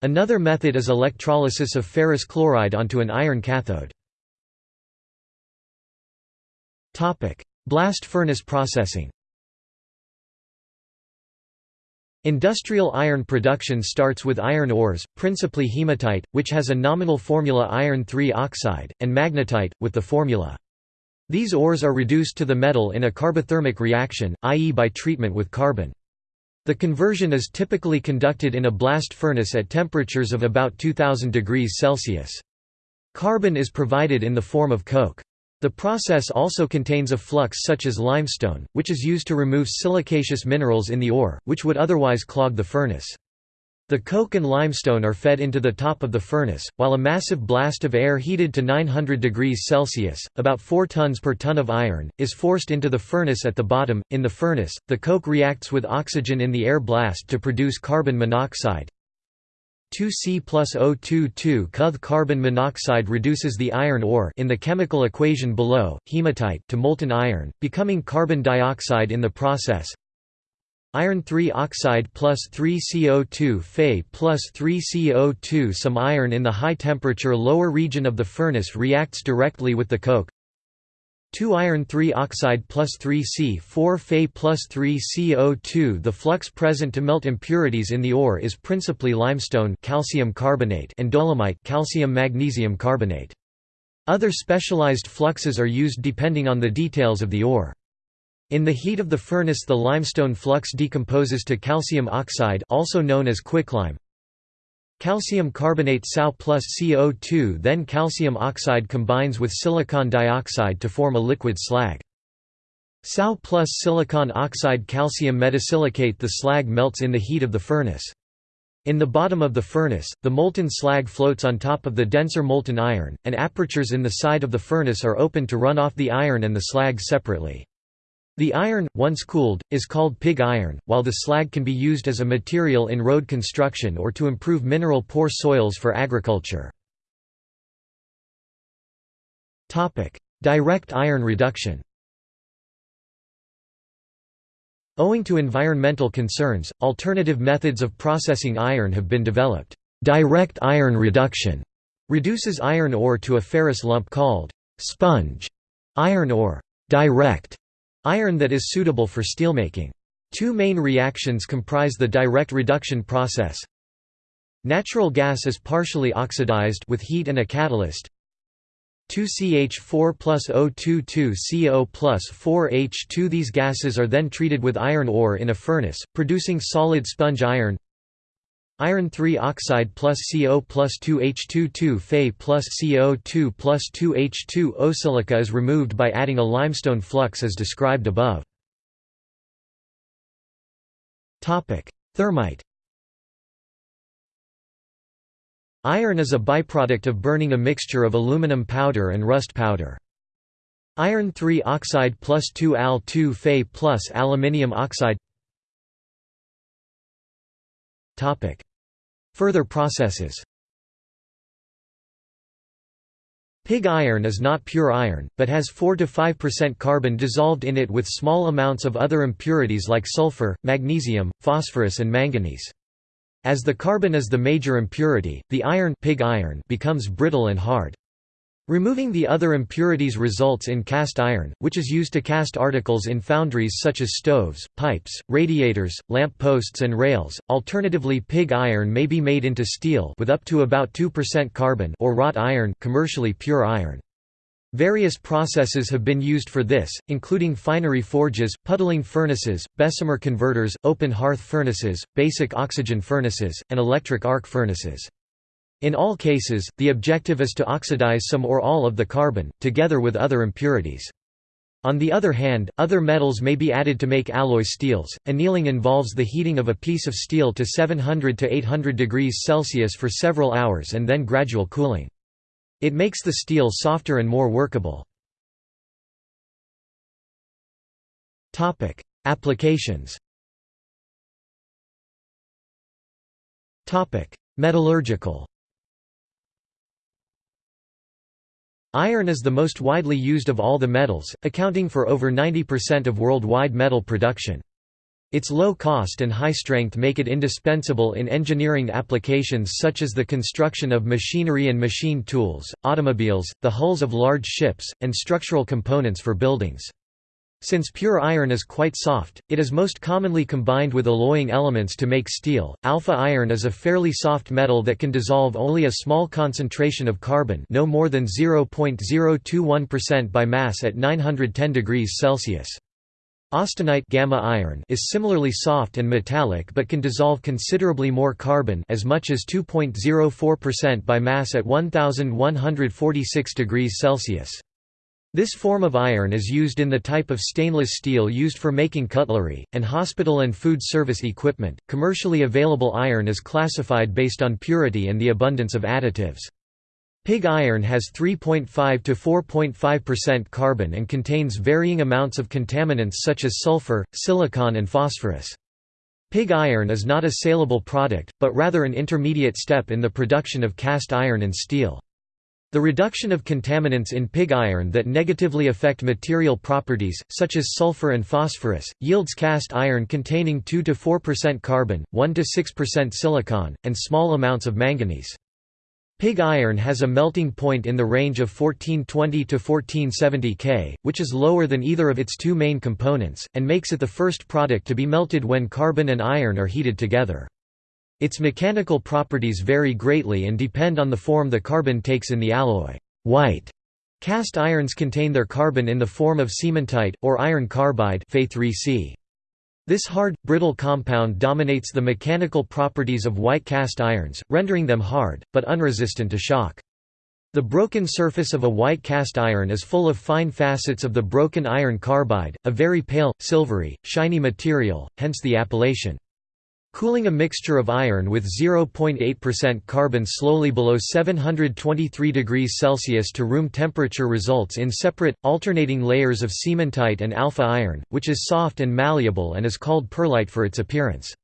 [SPEAKER 1] Another method is electrolysis of ferrous chloride onto an iron cathode. Blast furnace processing Industrial iron production starts with iron ores, principally hematite, which has a nominal formula iron 3 oxide, and magnetite, with the formula. These ores are reduced to the metal in a carbothermic reaction, i.e. by treatment with carbon. The conversion is typically conducted in a blast furnace at temperatures of about 2000 degrees Celsius. Carbon is provided in the form of coke. The process also contains a flux such as limestone, which is used to remove silicaceous minerals in the ore, which would otherwise clog the furnace. The coke and limestone are fed into the top of the furnace, while a massive blast of air heated to 900 degrees Celsius, about 4 tons per ton of iron, is forced into the furnace at the bottom. In the furnace, the coke reacts with oxygen in the air blast to produce carbon monoxide. 2C plus O22 Cuth carbon monoxide reduces the iron ore in the chemical equation below, hematite to molten iron, becoming carbon dioxide in the process. Iron 3 oxide plus 3 CO2 Fe plus 3 CO2 Some iron in the high temperature lower region of the furnace reacts directly with the coke. 2 iron 3 oxide plus 3 C4 Fe plus 3 CO2 The flux present to melt impurities in the ore is principally limestone calcium carbonate and dolomite calcium magnesium carbonate. Other specialized fluxes are used depending on the details of the ore. In the heat of the furnace the limestone flux decomposes to calcium oxide also known as quicklime. Calcium carbonate Sau plus CO2 then calcium oxide combines with silicon dioxide to form a liquid slag. Sau plus silicon oxide calcium metasilicate The slag melts in the heat of the furnace. In the bottom of the furnace, the molten slag floats on top of the denser molten iron, and apertures in the side of the furnace are open to run off the iron and the slag separately. The iron, once cooled, is called pig iron, while the slag can be used as a material in road construction or to improve mineral-poor soils for agriculture. Direct iron reduction Owing to environmental concerns, alternative methods of processing iron have been developed. Direct iron reduction reduces iron ore to a ferrous lump called sponge iron ore. Direct Iron that is suitable for steelmaking. Two main reactions comprise the direct reduction process. Natural gas is partially oxidized with heat and a catalyst. 2CH4 plus O22CO plus 4H2 These gases are then treated with iron ore in a furnace, producing solid sponge iron Iron 3 oxide plus CO plus 2H22 Fe plus CO2 plus 2H2 O silica is removed by adding a limestone flux as described above. Thermite Iron is a byproduct of burning a mixture of aluminum powder and rust powder. Iron 3 oxide plus 2 Al 2 Fe plus aluminium oxide Further processes Pig iron is not pure iron, but has 4–5% carbon dissolved in it with small amounts of other impurities like sulfur, magnesium, phosphorus and manganese. As the carbon is the major impurity, the iron, pig iron becomes brittle and hard. Removing the other impurities results in cast iron, which is used to cast articles in foundries such as stoves, pipes, radiators, lamp posts and rails. Alternatively, pig iron may be made into steel with up to about 2% carbon or wrought iron, commercially pure iron. Various processes have been used for this, including finery forges, puddling furnaces, Bessemer converters, open hearth furnaces, basic oxygen furnaces, and electric arc furnaces. In all cases, the objective is to oxidize some or all of the carbon, together with other impurities. On the other hand, other metals may be added to make alloy steels. Annealing involves the heating of a piece of steel to 700 to 800 degrees Celsius for several hours and then gradual cooling. It makes the steel softer and more workable. Topic: Applications. Topic: Metallurgical. Iron is the most widely used of all the metals, accounting for over 90% of worldwide metal production. Its low cost and high strength make it indispensable in engineering applications such as the construction of machinery and machine tools, automobiles, the hulls of large ships, and structural components for buildings. Since pure iron is quite soft, it is most commonly combined with alloying elements to make steel. Alpha iron is a fairly soft metal that can dissolve only a small concentration of carbon, no more than 0.021% by mass at 910 degrees Celsius. Austenite gamma iron is similarly soft and metallic but can dissolve considerably more carbon as much as 2.04% by mass at 1146 degrees Celsius. This form of iron is used in the type of stainless steel used for making cutlery, and hospital and food service equipment. Commercially available iron is classified based on purity and the abundance of additives. Pig iron has 3.5 to 4.5% carbon and contains varying amounts of contaminants such as sulfur, silicon and phosphorus. Pig iron is not a saleable product, but rather an intermediate step in the production of cast iron and steel. The reduction of contaminants in pig iron that negatively affect material properties, such as sulfur and phosphorus, yields cast iron containing 2–4% carbon, 1–6% silicon, and small amounts of manganese. Pig iron has a melting point in the range of 1420 to 1470 K, which is lower than either of its two main components, and makes it the first product to be melted when carbon and iron are heated together. Its mechanical properties vary greatly and depend on the form the carbon takes in the alloy. White cast irons contain their carbon in the form of cementite, or iron carbide This hard, brittle compound dominates the mechanical properties of white cast irons, rendering them hard, but unresistant to shock. The broken surface of a white cast iron is full of fine facets of the broken iron carbide, a very pale, silvery, shiny material, hence the appellation. Cooling a mixture of iron with 0.8% carbon slowly below 723 degrees Celsius to room temperature results in separate, alternating layers of cementite and alpha iron, which is soft and malleable and is called pearlite for its appearance.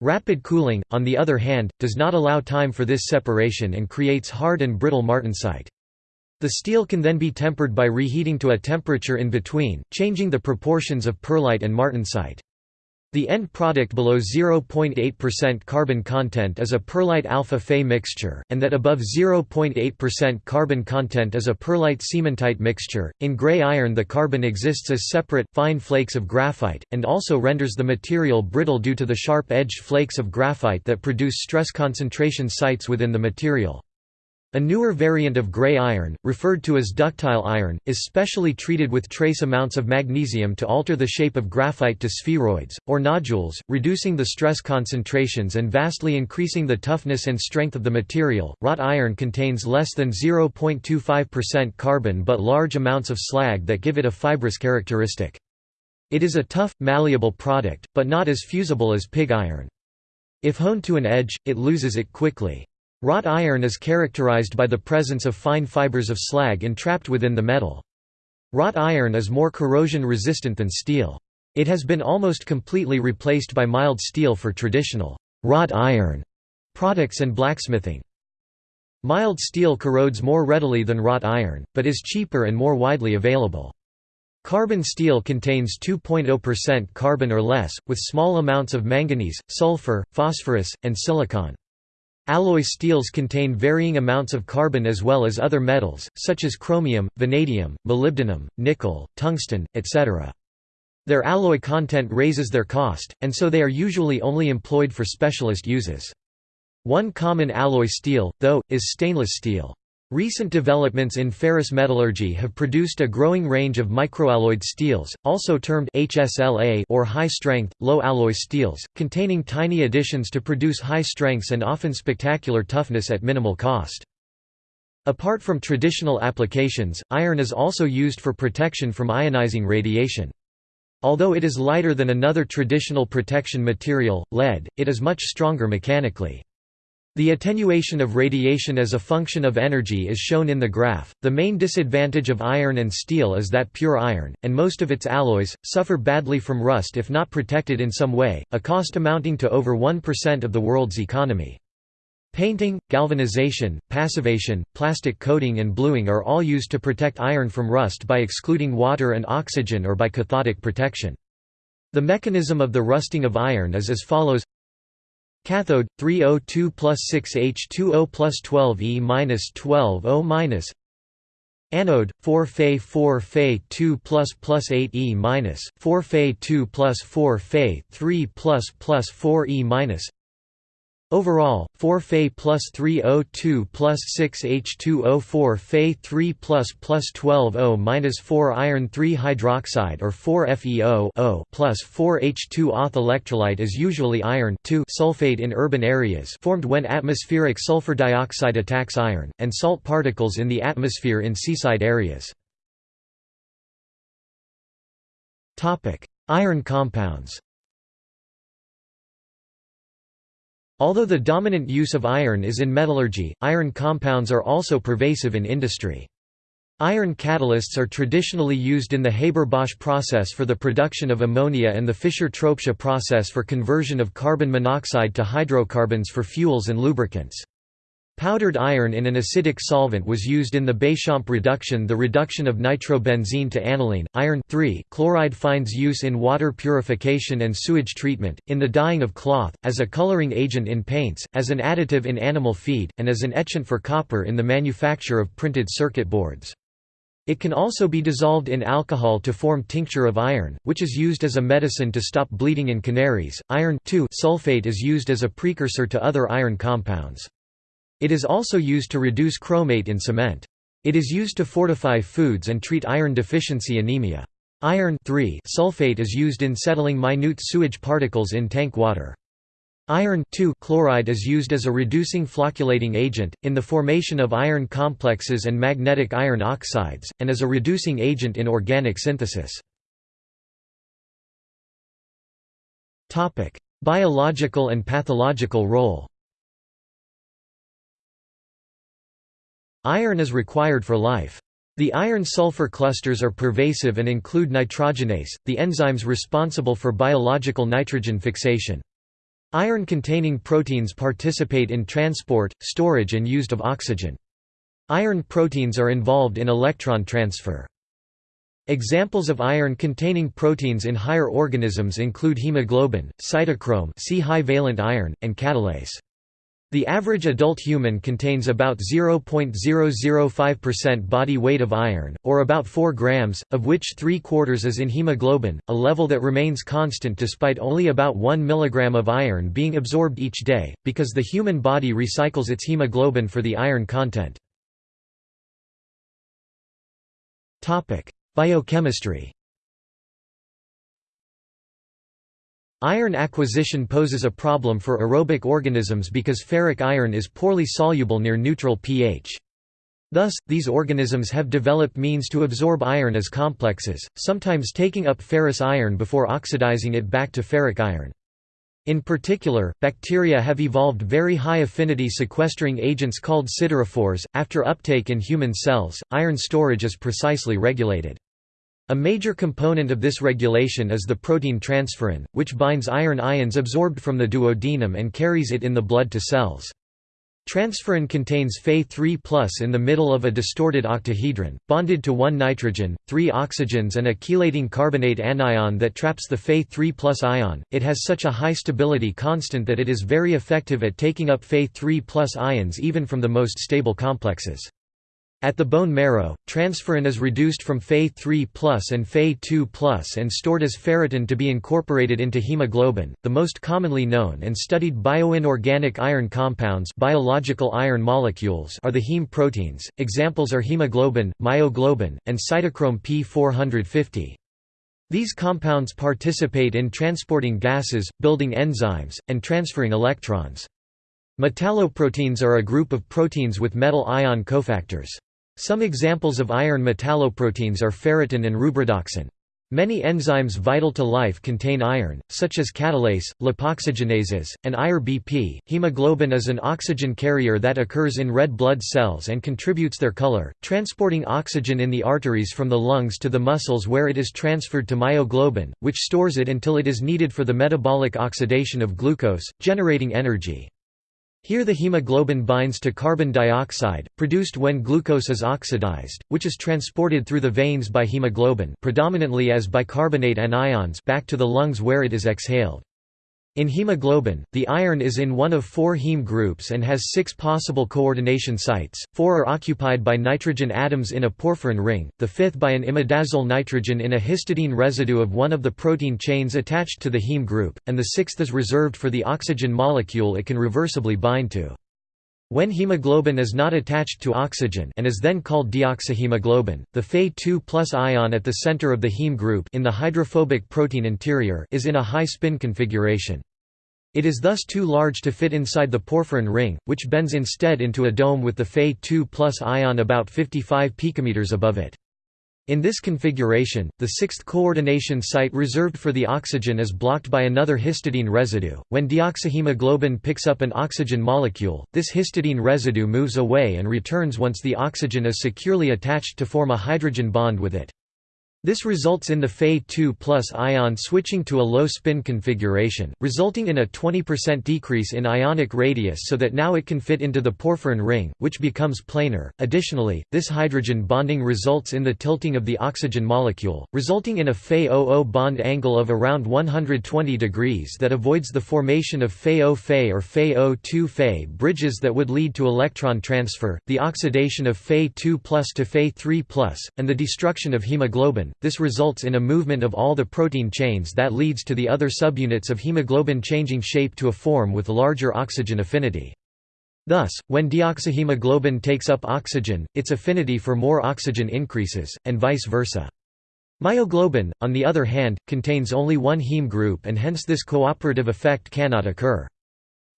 [SPEAKER 1] Rapid cooling, on the other hand, does not allow time for this separation and creates hard and brittle martensite. The steel can then be tempered by reheating to a temperature in between, changing the proportions of pearlite and martensite. The end product below 0.8% carbon content is a pearlite alpha Fe mixture, and that above 0.8% carbon content is a pearlite cementite mixture. In gray iron, the carbon exists as separate, fine flakes of graphite, and also renders the material brittle due to the sharp edged flakes of graphite that produce stress concentration sites within the material. A newer variant of gray iron, referred to as ductile iron, is specially treated with trace amounts of magnesium to alter the shape of graphite to spheroids, or nodules, reducing the stress concentrations and vastly increasing the toughness and strength of the material. Wrought iron contains less than 0.25% carbon but large amounts of slag that give it a fibrous characteristic. It is a tough, malleable product, but not as fusible as pig iron. If honed to an edge, it loses it quickly. Wrought iron is characterized by the presence of fine fibers of slag entrapped within the metal. Wrought iron is more corrosion resistant than steel. It has been almost completely replaced by mild steel for traditional wrought iron products and blacksmithing. Mild steel corrodes more readily than wrought iron, but is cheaper and more widely available. Carbon steel contains 2.0% carbon or less, with small amounts of manganese, sulfur, phosphorus, and silicon. Alloy steels contain varying amounts of carbon as well as other metals, such as chromium, vanadium, molybdenum, nickel, tungsten, etc. Their alloy content raises their cost, and so they are usually only employed for specialist uses. One common alloy steel, though, is stainless steel. Recent developments in ferrous metallurgy have produced a growing range of microalloyed steels, also termed HSLA or high-strength, low-alloy steels, containing tiny additions to produce high strengths and often spectacular toughness at minimal cost. Apart from traditional applications, iron is also used for protection from ionizing radiation. Although it is lighter than another traditional protection material, lead, it is much stronger mechanically. The attenuation of radiation as a function of energy is shown in the graph. The main disadvantage of iron and steel is that pure iron, and most of its alloys, suffer badly from rust if not protected in some way, a cost amounting to over 1% of the world's economy. Painting, galvanization, passivation, plastic coating and bluing are all used to protect iron from rust by excluding water and oxygen or by cathodic protection. The mechanism of the rusting of iron is as follows Cathode 3O2 plus 6H2O plus 12E minus 12O minus Anode 4 Fe 4 Fe 2 plus plus 8E minus 4 Fe 2 plus 4 Fe 3 plus plus 4E minus Overall, 4 Fe plus 3O2 plus 6 H2O4 Fe 3 plus plus 12O minus 4 iron 3 hydroxide or 4 FeO O plus 4 H2 auth electrolyte is usually iron sulfate in urban areas formed when atmospheric sulfur dioxide attacks iron, and salt particles in the atmosphere in seaside areas. Iron compounds Although the dominant use of iron is in metallurgy, iron compounds are also pervasive in industry. Iron catalysts are traditionally used in the Haber-Bosch process for the production of ammonia and the Fischer-Tropsch process for conversion of carbon monoxide to hydrocarbons for fuels and lubricants. Powdered iron in an acidic solvent was used in the Béchamp reduction the reduction of nitrobenzene to aniline. Iron chloride finds use in water purification and sewage treatment, in the dyeing of cloth, as a coloring agent in paints, as an additive in animal feed, and as an etchant for copper in the manufacture of printed circuit boards. It can also be dissolved in alcohol to form tincture of iron, which is used as a medicine to stop bleeding in canaries. Iron sulfate is used as a precursor to other iron compounds. It is also used to reduce chromate in cement. It is used to fortify foods and treat iron deficiency anemia. Iron sulfate is used in settling minute sewage particles in tank water. Iron chloride is used as a reducing flocculating agent, in the formation of iron complexes and magnetic iron oxides, and as a reducing agent in organic synthesis. Biological and pathological role Iron is required for life. The iron-sulfur clusters are pervasive and include nitrogenase, the enzymes responsible for biological nitrogen fixation. Iron-containing proteins participate in transport, storage and use of oxygen. Iron proteins are involved in electron transfer. Examples of iron-containing proteins in higher organisms include hemoglobin, cytochrome c high valent iron, and catalase. The average adult human contains about 0.005% body weight of iron, or about 4 grams, of which 3 quarters is in hemoglobin, a level that remains constant despite only about 1 mg of iron being absorbed each day, because the human body recycles its hemoglobin for the iron content. Biochemistry Iron acquisition poses a problem for aerobic organisms because ferric iron is poorly soluble near neutral pH. Thus, these organisms have developed means to absorb iron as complexes, sometimes taking up ferrous iron before oxidizing it back to ferric iron. In particular, bacteria have evolved very high affinity sequestering agents called siderophores. After uptake in human cells, iron storage is precisely regulated. A major component of this regulation is the protein transferrin, which binds iron ions absorbed from the duodenum and carries it in the blood to cells. Transferrin contains Fe3 in the middle of a distorted octahedron, bonded to one nitrogen, three oxygens and a chelating carbonate anion that traps the Fe3 ion. It has such a high stability constant that it is very effective at taking up Fe3 ions even from the most stable complexes. At the bone marrow, transferrin is reduced from Fe3 and Fe2 and stored as ferritin to be incorporated into hemoglobin. The most commonly known and studied bioinorganic iron compounds, biological iron molecules, are the heme proteins. Examples are hemoglobin, myoglobin, and cytochrome P450. These compounds participate in transporting gases, building enzymes, and transferring electrons. Metalloproteins are a group of proteins with metal ion cofactors. Some examples of iron metalloproteins are ferritin and rubredoxin. Many enzymes vital to life contain iron, such as catalase, lipoxygenases, and IRBP. Hemoglobin is an oxygen carrier that occurs in red blood cells and contributes their color, transporting oxygen in the arteries from the lungs to the muscles where it is transferred to myoglobin, which stores it until it is needed for the metabolic oxidation of glucose, generating energy. Here the hemoglobin binds to carbon dioxide, produced when glucose is oxidized, which is transported through the veins by hemoglobin predominantly as bicarbonate anions back to the lungs where it is exhaled. In hemoglobin, the iron is in one of four heme groups and has six possible coordination sites, four are occupied by nitrogen atoms in a porphyrin ring, the fifth by an imidazole nitrogen in a histidine residue of one of the protein chains attached to the heme group, and the sixth is reserved for the oxygen molecule it can reversibly bind to. When hemoglobin is not attached to oxygen and is then called deoxyhemoglobin, the Fe2 ion at the center of the heme group in the hydrophobic protein interior is in a high spin configuration. It is thus too large to fit inside the porphyrin ring, which bends instead into a dome with the Fe2 plus ion about 55 picometers above it. In this configuration, the sixth coordination site reserved for the oxygen is blocked by another histidine residue. When deoxyhemoglobin picks up an oxygen molecule, this histidine residue moves away and returns once the oxygen is securely attached to form a hydrogen bond with it. This results in the Fe2 plus ion switching to a low spin configuration, resulting in a 20% decrease in ionic radius so that now it can fit into the porphyrin ring, which becomes planar. Additionally, this hydrogen bonding results in the tilting of the oxygen molecule, resulting in a Fe-OO bond angle of around 120 degrees that avoids the formation of Fe-O-Fe or Fe-O2 Fe bridges that would lead to electron transfer, the oxidation of Fe2 plus to Fe3 plus, and the destruction of hemoglobin this results in a movement of all the protein chains that leads to the other subunits of hemoglobin changing shape to a form with larger oxygen affinity. Thus, when deoxyhemoglobin takes up oxygen, its affinity for more oxygen increases, and vice versa. Myoglobin, on the other hand, contains only one heme group and hence this cooperative effect cannot occur.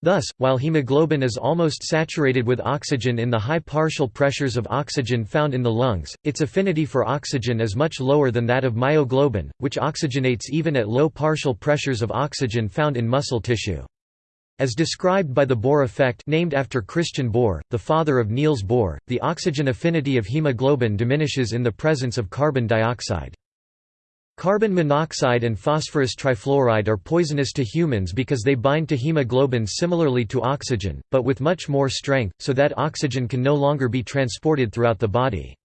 [SPEAKER 1] Thus, while hemoglobin is almost saturated with oxygen in the high partial pressures of oxygen found in the lungs, its affinity for oxygen is much lower than that of myoglobin, which oxygenates even at low partial pressures of oxygen found in muscle tissue. As described by the Bohr effect named after Christian Bohr, the father of Niels Bohr, the oxygen affinity of hemoglobin diminishes in the presence of carbon dioxide. Carbon monoxide and phosphorus trifluoride are poisonous to humans because they bind to hemoglobin similarly to oxygen, but with much more strength, so that oxygen can no longer be transported throughout the body.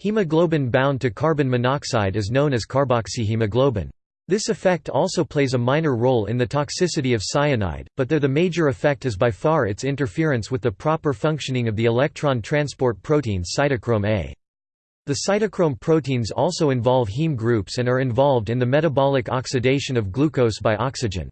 [SPEAKER 1] Hemoglobin bound to carbon monoxide is known as carboxyhemoglobin. This effect also plays a minor role in the toxicity of cyanide, but there the major effect is by far its interference with the proper functioning of the electron transport protein cytochrome A. The cytochrome proteins also involve heme groups and are involved in the metabolic oxidation of glucose by oxygen.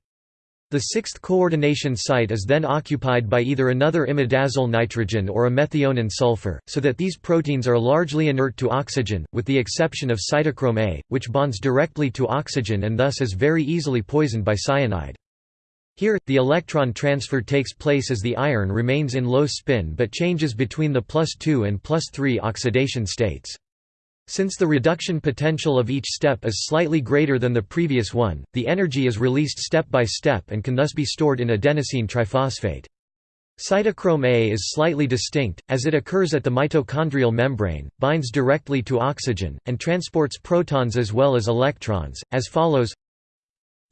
[SPEAKER 1] The sixth coordination site is then occupied by either another imidazole nitrogen or a methionine sulfur, so that these proteins are largely inert to oxygen, with the exception of cytochrome A, which bonds directly to oxygen and thus is very easily poisoned by cyanide. Here, the electron transfer takes place as the iron remains in low spin but changes between the plus 2 and plus 3 oxidation states. Since the reduction potential of each step is slightly greater than the previous one, the energy is released step by step and can thus be stored in adenosine triphosphate. Cytochrome A is slightly distinct, as it occurs at the mitochondrial membrane, binds directly to oxygen, and transports protons as well as electrons, as follows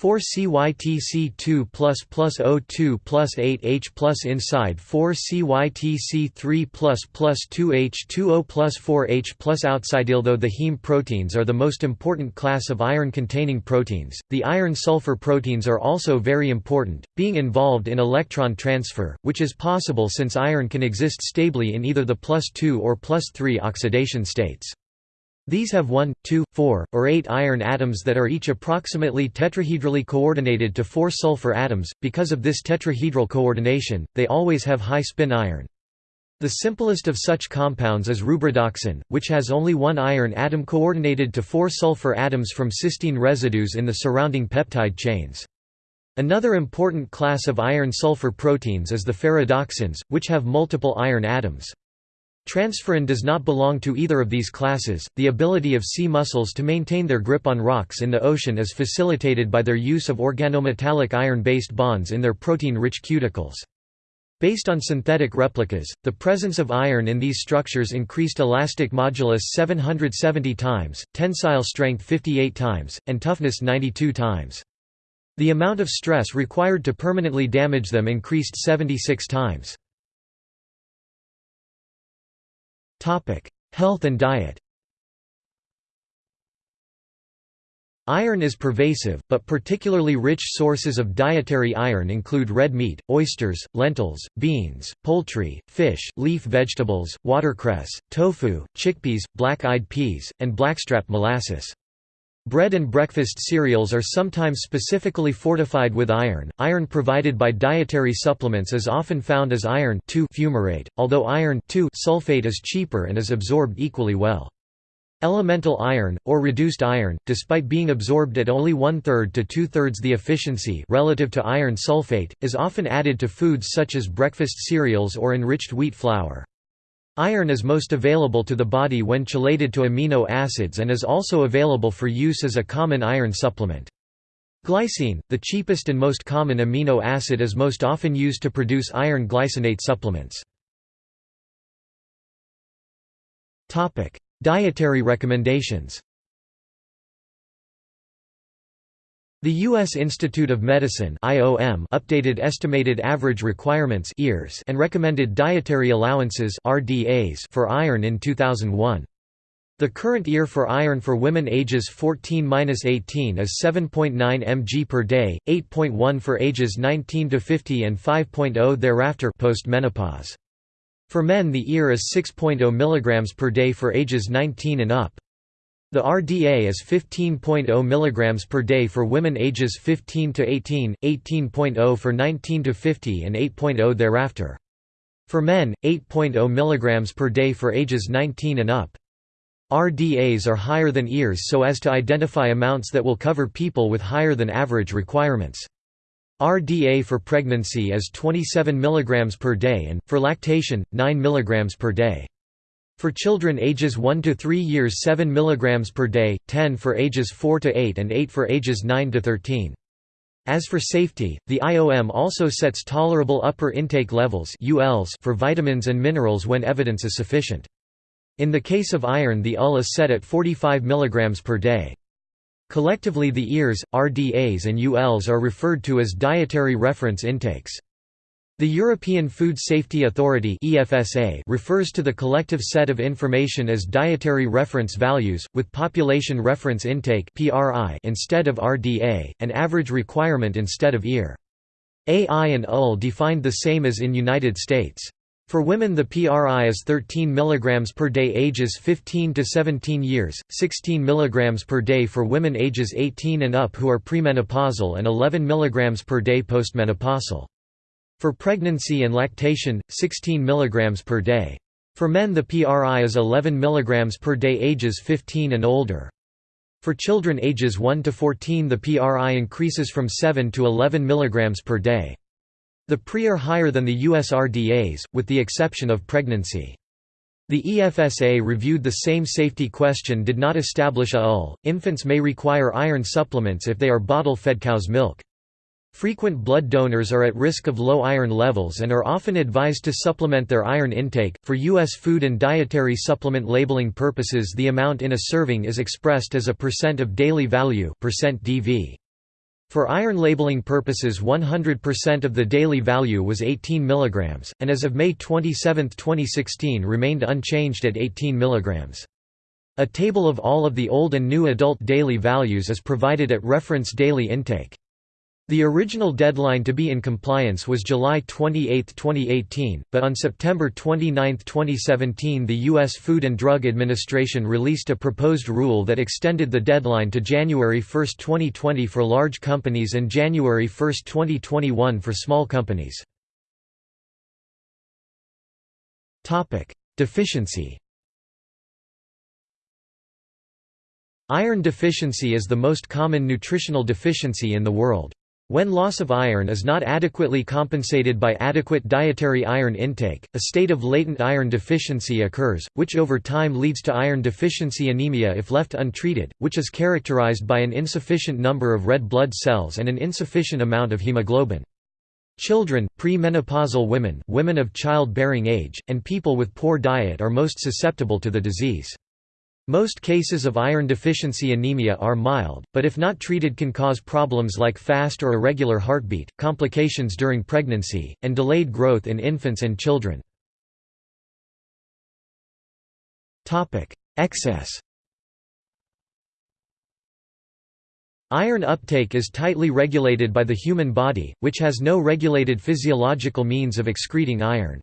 [SPEAKER 1] 4 CYTC2 plus plus O2 plus 8H plus inside 4 CYTC3 plus plus 2H2O plus 4H plus outside. Although the heme proteins are the most important class of iron-containing proteins, the iron-sulfur proteins are also very important, being involved in electron transfer, which is possible since iron can exist stably in either the plus 2 or plus 3 oxidation states. These have 1, 2, 4, or 8 iron atoms that are each approximately tetrahedrally coordinated to 4 sulfur atoms. Because of this tetrahedral coordination, they always have high spin iron. The simplest of such compounds is rubredoxin, which has only one iron atom coordinated to four sulfur atoms from cysteine residues in the surrounding peptide chains. Another important class of iron-sulfur proteins is the ferredoxins, which have multiple iron atoms. Transferrin does not belong to either of these classes. The ability of sea mussels to maintain their grip on rocks in the ocean is facilitated by their use of organometallic iron-based bonds in their protein-rich cuticles. Based on synthetic replicas, the presence of iron in these structures increased elastic modulus 770 times, tensile strength 58 times, and toughness 92 times. The amount of stress required to permanently damage them increased 76 times. Health and diet Iron is pervasive, but particularly rich sources of dietary iron include red meat, oysters, lentils, beans, poultry, fish, leaf vegetables, watercress, tofu, chickpeas, black-eyed peas, and blackstrap molasses. Bread and breakfast cereals are sometimes specifically fortified with iron. Iron provided by dietary supplements is often found as iron fumarate, although iron sulfate is cheaper and is absorbed equally well. Elemental iron, or reduced iron, despite being absorbed at only one-third to two-thirds the efficiency relative to iron sulfate, is often added to foods such as breakfast cereals or enriched wheat flour. Iron is most available to the body when chelated to amino acids and is also available for use as a common iron supplement. Glycine, the cheapest and most common amino acid is most often used to produce iron glycinate supplements. Dietary recommendations The U.S. Institute of Medicine (IOM) updated estimated average requirements (EARs) and recommended dietary allowances (RDAs) for iron in 2001. The current EAR for iron for women ages 14–18 is 7.9 mg per day, 8.1 for ages 19 to 50 and 5.0 thereafter post-menopause. For men the EAR is 6.0 mg per day for ages 19 and up. The RDA is 15.0 mg per day for women ages 15 to 18, 18.0 for 19 to 50 and 8.0 thereafter. For men, 8.0 mg per day for ages 19 and up. RDAs are higher than EARs so as to identify amounts that will cover people with higher than average requirements. RDA for pregnancy is 27 mg per day and, for lactation, 9 mg per day. For children ages 1 to 3 years 7 mg per day, 10 for ages 4 to 8 and 8 for ages 9 to 13. As for safety, the IOM also sets tolerable upper intake levels for vitamins and minerals when evidence is sufficient. In the case of iron the UL is set at 45 mg per day. Collectively the EARs, RDAs and ULs are referred to as dietary reference intakes. The European Food Safety Authority (EFSA) refers to the collective set of information as dietary reference values, with population reference intake (PRI) instead of RDA, and average requirement instead of EAR. AI and UL defined the same as in United States. For women the PRI is 13 mg per day ages 15 to 17 years, 16 mg per day for women ages 18 and up who are premenopausal and 11 mg per day postmenopausal. For pregnancy and lactation, 16 mg per day. For men the PRI is 11 mg per day ages 15 and older. For children ages 1 to 14 the PRI increases from 7 to 11 mg per day. The PRI are higher than the US RDAs, with the exception of pregnancy. The EFSA reviewed the same safety question did not establish a UL. Infants may require iron supplements if they are bottle-fed cow's milk. Frequent blood donors are at risk of low iron levels and are often advised to supplement their iron intake. For U.S. food and dietary supplement labeling purposes, the amount in a serving is expressed as a percent of daily value percent (DV). For iron labeling purposes 100% of the daily value was 18 mg, and as of May 27, 2016 remained unchanged at 18 mg. A table of all of the old and new adult daily values is provided at reference daily intake. The original deadline to be in compliance was July 28, 2018, but on September 29, 2017 the U.S. Food and Drug Administration released a proposed rule that extended the deadline to January 1, 2020 for large companies and January 1, 2021 for small companies. Deficiency Iron deficiency is the most common nutritional deficiency in the world. When loss of iron is not adequately compensated by adequate dietary iron intake, a state of latent iron deficiency occurs, which over time leads to iron deficiency anemia if left untreated, which is characterized by an insufficient number of red blood cells and an insufficient amount of hemoglobin. Children, pre-menopausal women, women of childbearing age, and people with poor diet are most susceptible to the disease. Most cases of iron deficiency anemia are mild, but if not treated can cause problems like fast or irregular heartbeat, complications during pregnancy, and delayed growth in infants and children. Excess Iron uptake is tightly regulated by the human body, which has no regulated physiological means of excreting iron.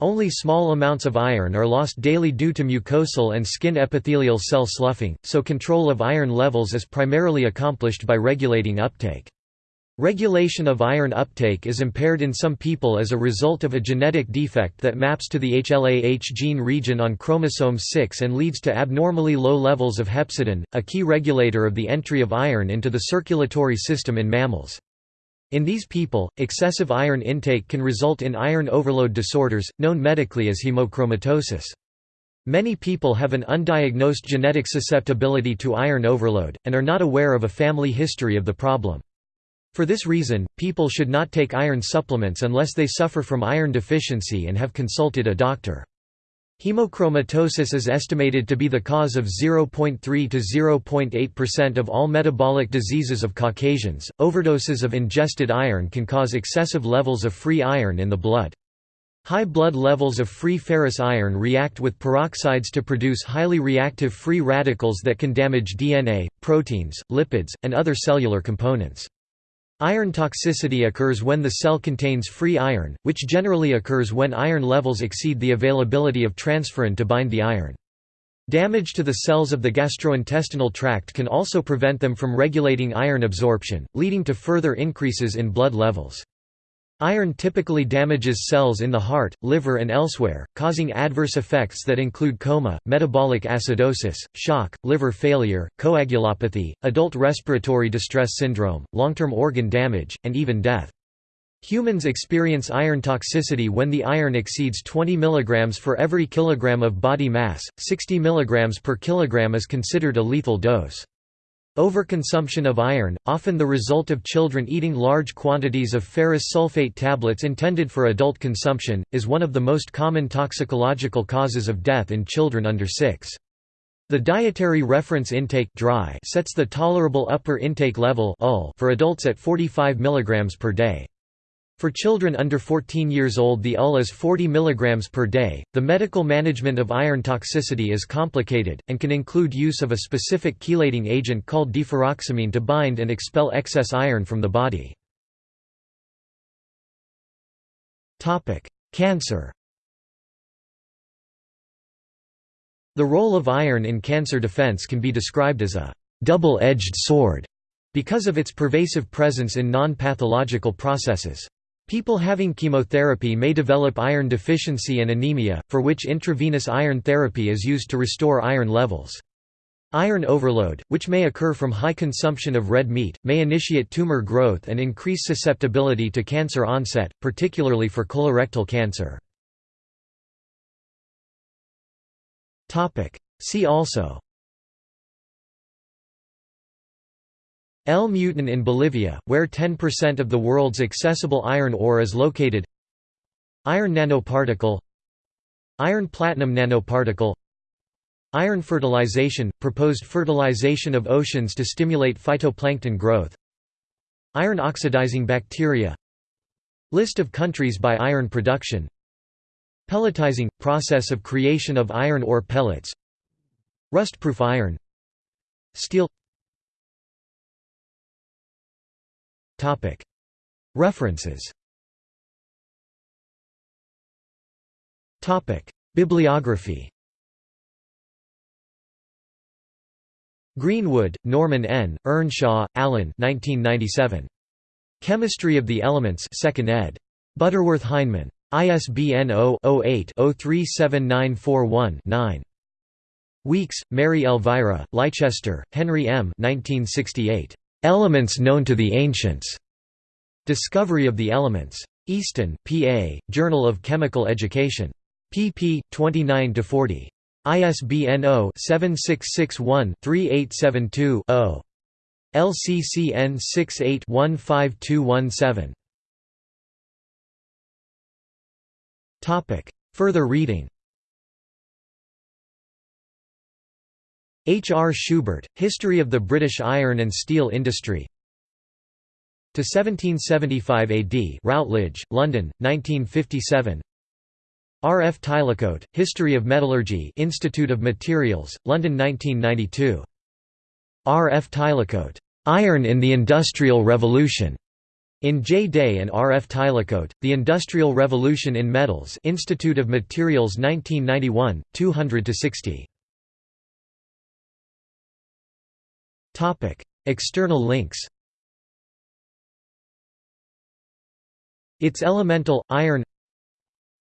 [SPEAKER 1] Only small amounts of iron are lost daily due to mucosal and skin epithelial cell sloughing, so control of iron levels is primarily accomplished by regulating uptake. Regulation of iron uptake is impaired in some people as a result of a genetic defect that maps to the HLA-H gene region on chromosome 6 and leads to abnormally low levels of hepcidin, a key regulator of the entry of iron into the circulatory system in mammals. In these people, excessive iron intake can result in iron overload disorders, known medically as hemochromatosis. Many people have an undiagnosed genetic susceptibility to iron overload, and are not aware of a family history of the problem. For this reason, people should not take iron supplements unless they suffer from iron deficiency and have consulted a doctor. Hemochromatosis is estimated to be the cause of 0.3 to 0.8% of all metabolic diseases of Caucasians. Overdoses of ingested iron can cause excessive levels of free iron in the blood. High blood levels of free ferrous iron react with peroxides to produce highly reactive free radicals that can damage DNA, proteins, lipids, and other cellular components. Iron toxicity occurs when the cell contains free iron, which generally occurs when iron levels exceed the availability of transferrin to bind the iron. Damage to the cells of the gastrointestinal tract can also prevent them from regulating iron absorption, leading to further increases in blood levels. Iron typically damages cells in the heart, liver and elsewhere, causing adverse effects that include coma, metabolic acidosis, shock, liver failure, coagulopathy, adult respiratory distress syndrome, long-term organ damage, and even death. Humans experience iron toxicity when the iron exceeds 20 mg for every kilogram of body mass, 60 mg per kilogram is considered a lethal dose. Overconsumption of iron, often the result of children eating large quantities of ferrous sulfate tablets intended for adult consumption, is one of the most common toxicological causes of death in children under 6. The Dietary Reference Intake sets the tolerable upper intake level for adults at 45 mg per day. For children under 14 years old the UL is 40 mg per day. The medical management of iron toxicity is complicated, and can include use of a specific chelating agent called deferoxamine to bind and expel excess iron from the body. Cancer The role of iron in cancer defense can be described as a double-edged sword because of its pervasive presence in non-pathological processes. People having chemotherapy may develop iron deficiency and anemia, for which intravenous iron therapy is used to restore iron levels. Iron overload, which may occur from high consumption of red meat, may initiate tumor growth and increase susceptibility to cancer onset, particularly for colorectal cancer. See also El Mutún in Bolivia, where 10% of the world's accessible iron ore is located. Iron nanoparticle. Iron-platinum nanoparticle. Iron fertilization – proposed fertilization of oceans to stimulate phytoplankton growth. Iron oxidizing bacteria. List of countries by iron production. Pelletizing – process of creation of iron ore pellets. Rustproof iron. Steel References Bibliography Greenwood, Norman N., Earnshaw, Alan 1997. Chemistry of the Elements 2nd ed. Butterworth Heinemann. ISBN 0-08-037941-9. Weeks, Mary Elvira, Leicester, Henry M. 1968. Elements known to the ancients. Discovery of the Elements. Easton, PA, Journal of Chemical Education. pp. 29–40. ISBN 0-7661-3872-0. LCCN 68-15217. Further reading H. R. Schubert, History of the British Iron and Steel Industry to 1775 AD Routledge, London, 1957 R. F. Tylecote, History of Metallurgy Institute of Materials, London 1992. R. F. Tylecote, "'Iron in the Industrial Revolution' In J. Day and R. F. Tylecote, The Industrial Revolution in Metals Institute of Materials 1991, 200–60. External links Its elemental, iron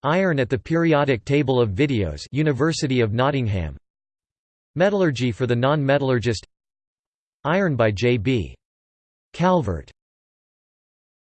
[SPEAKER 1] Iron at the periodic table of videos University of Nottingham Metallurgy for the non-metallurgist Iron by J. B. Calvert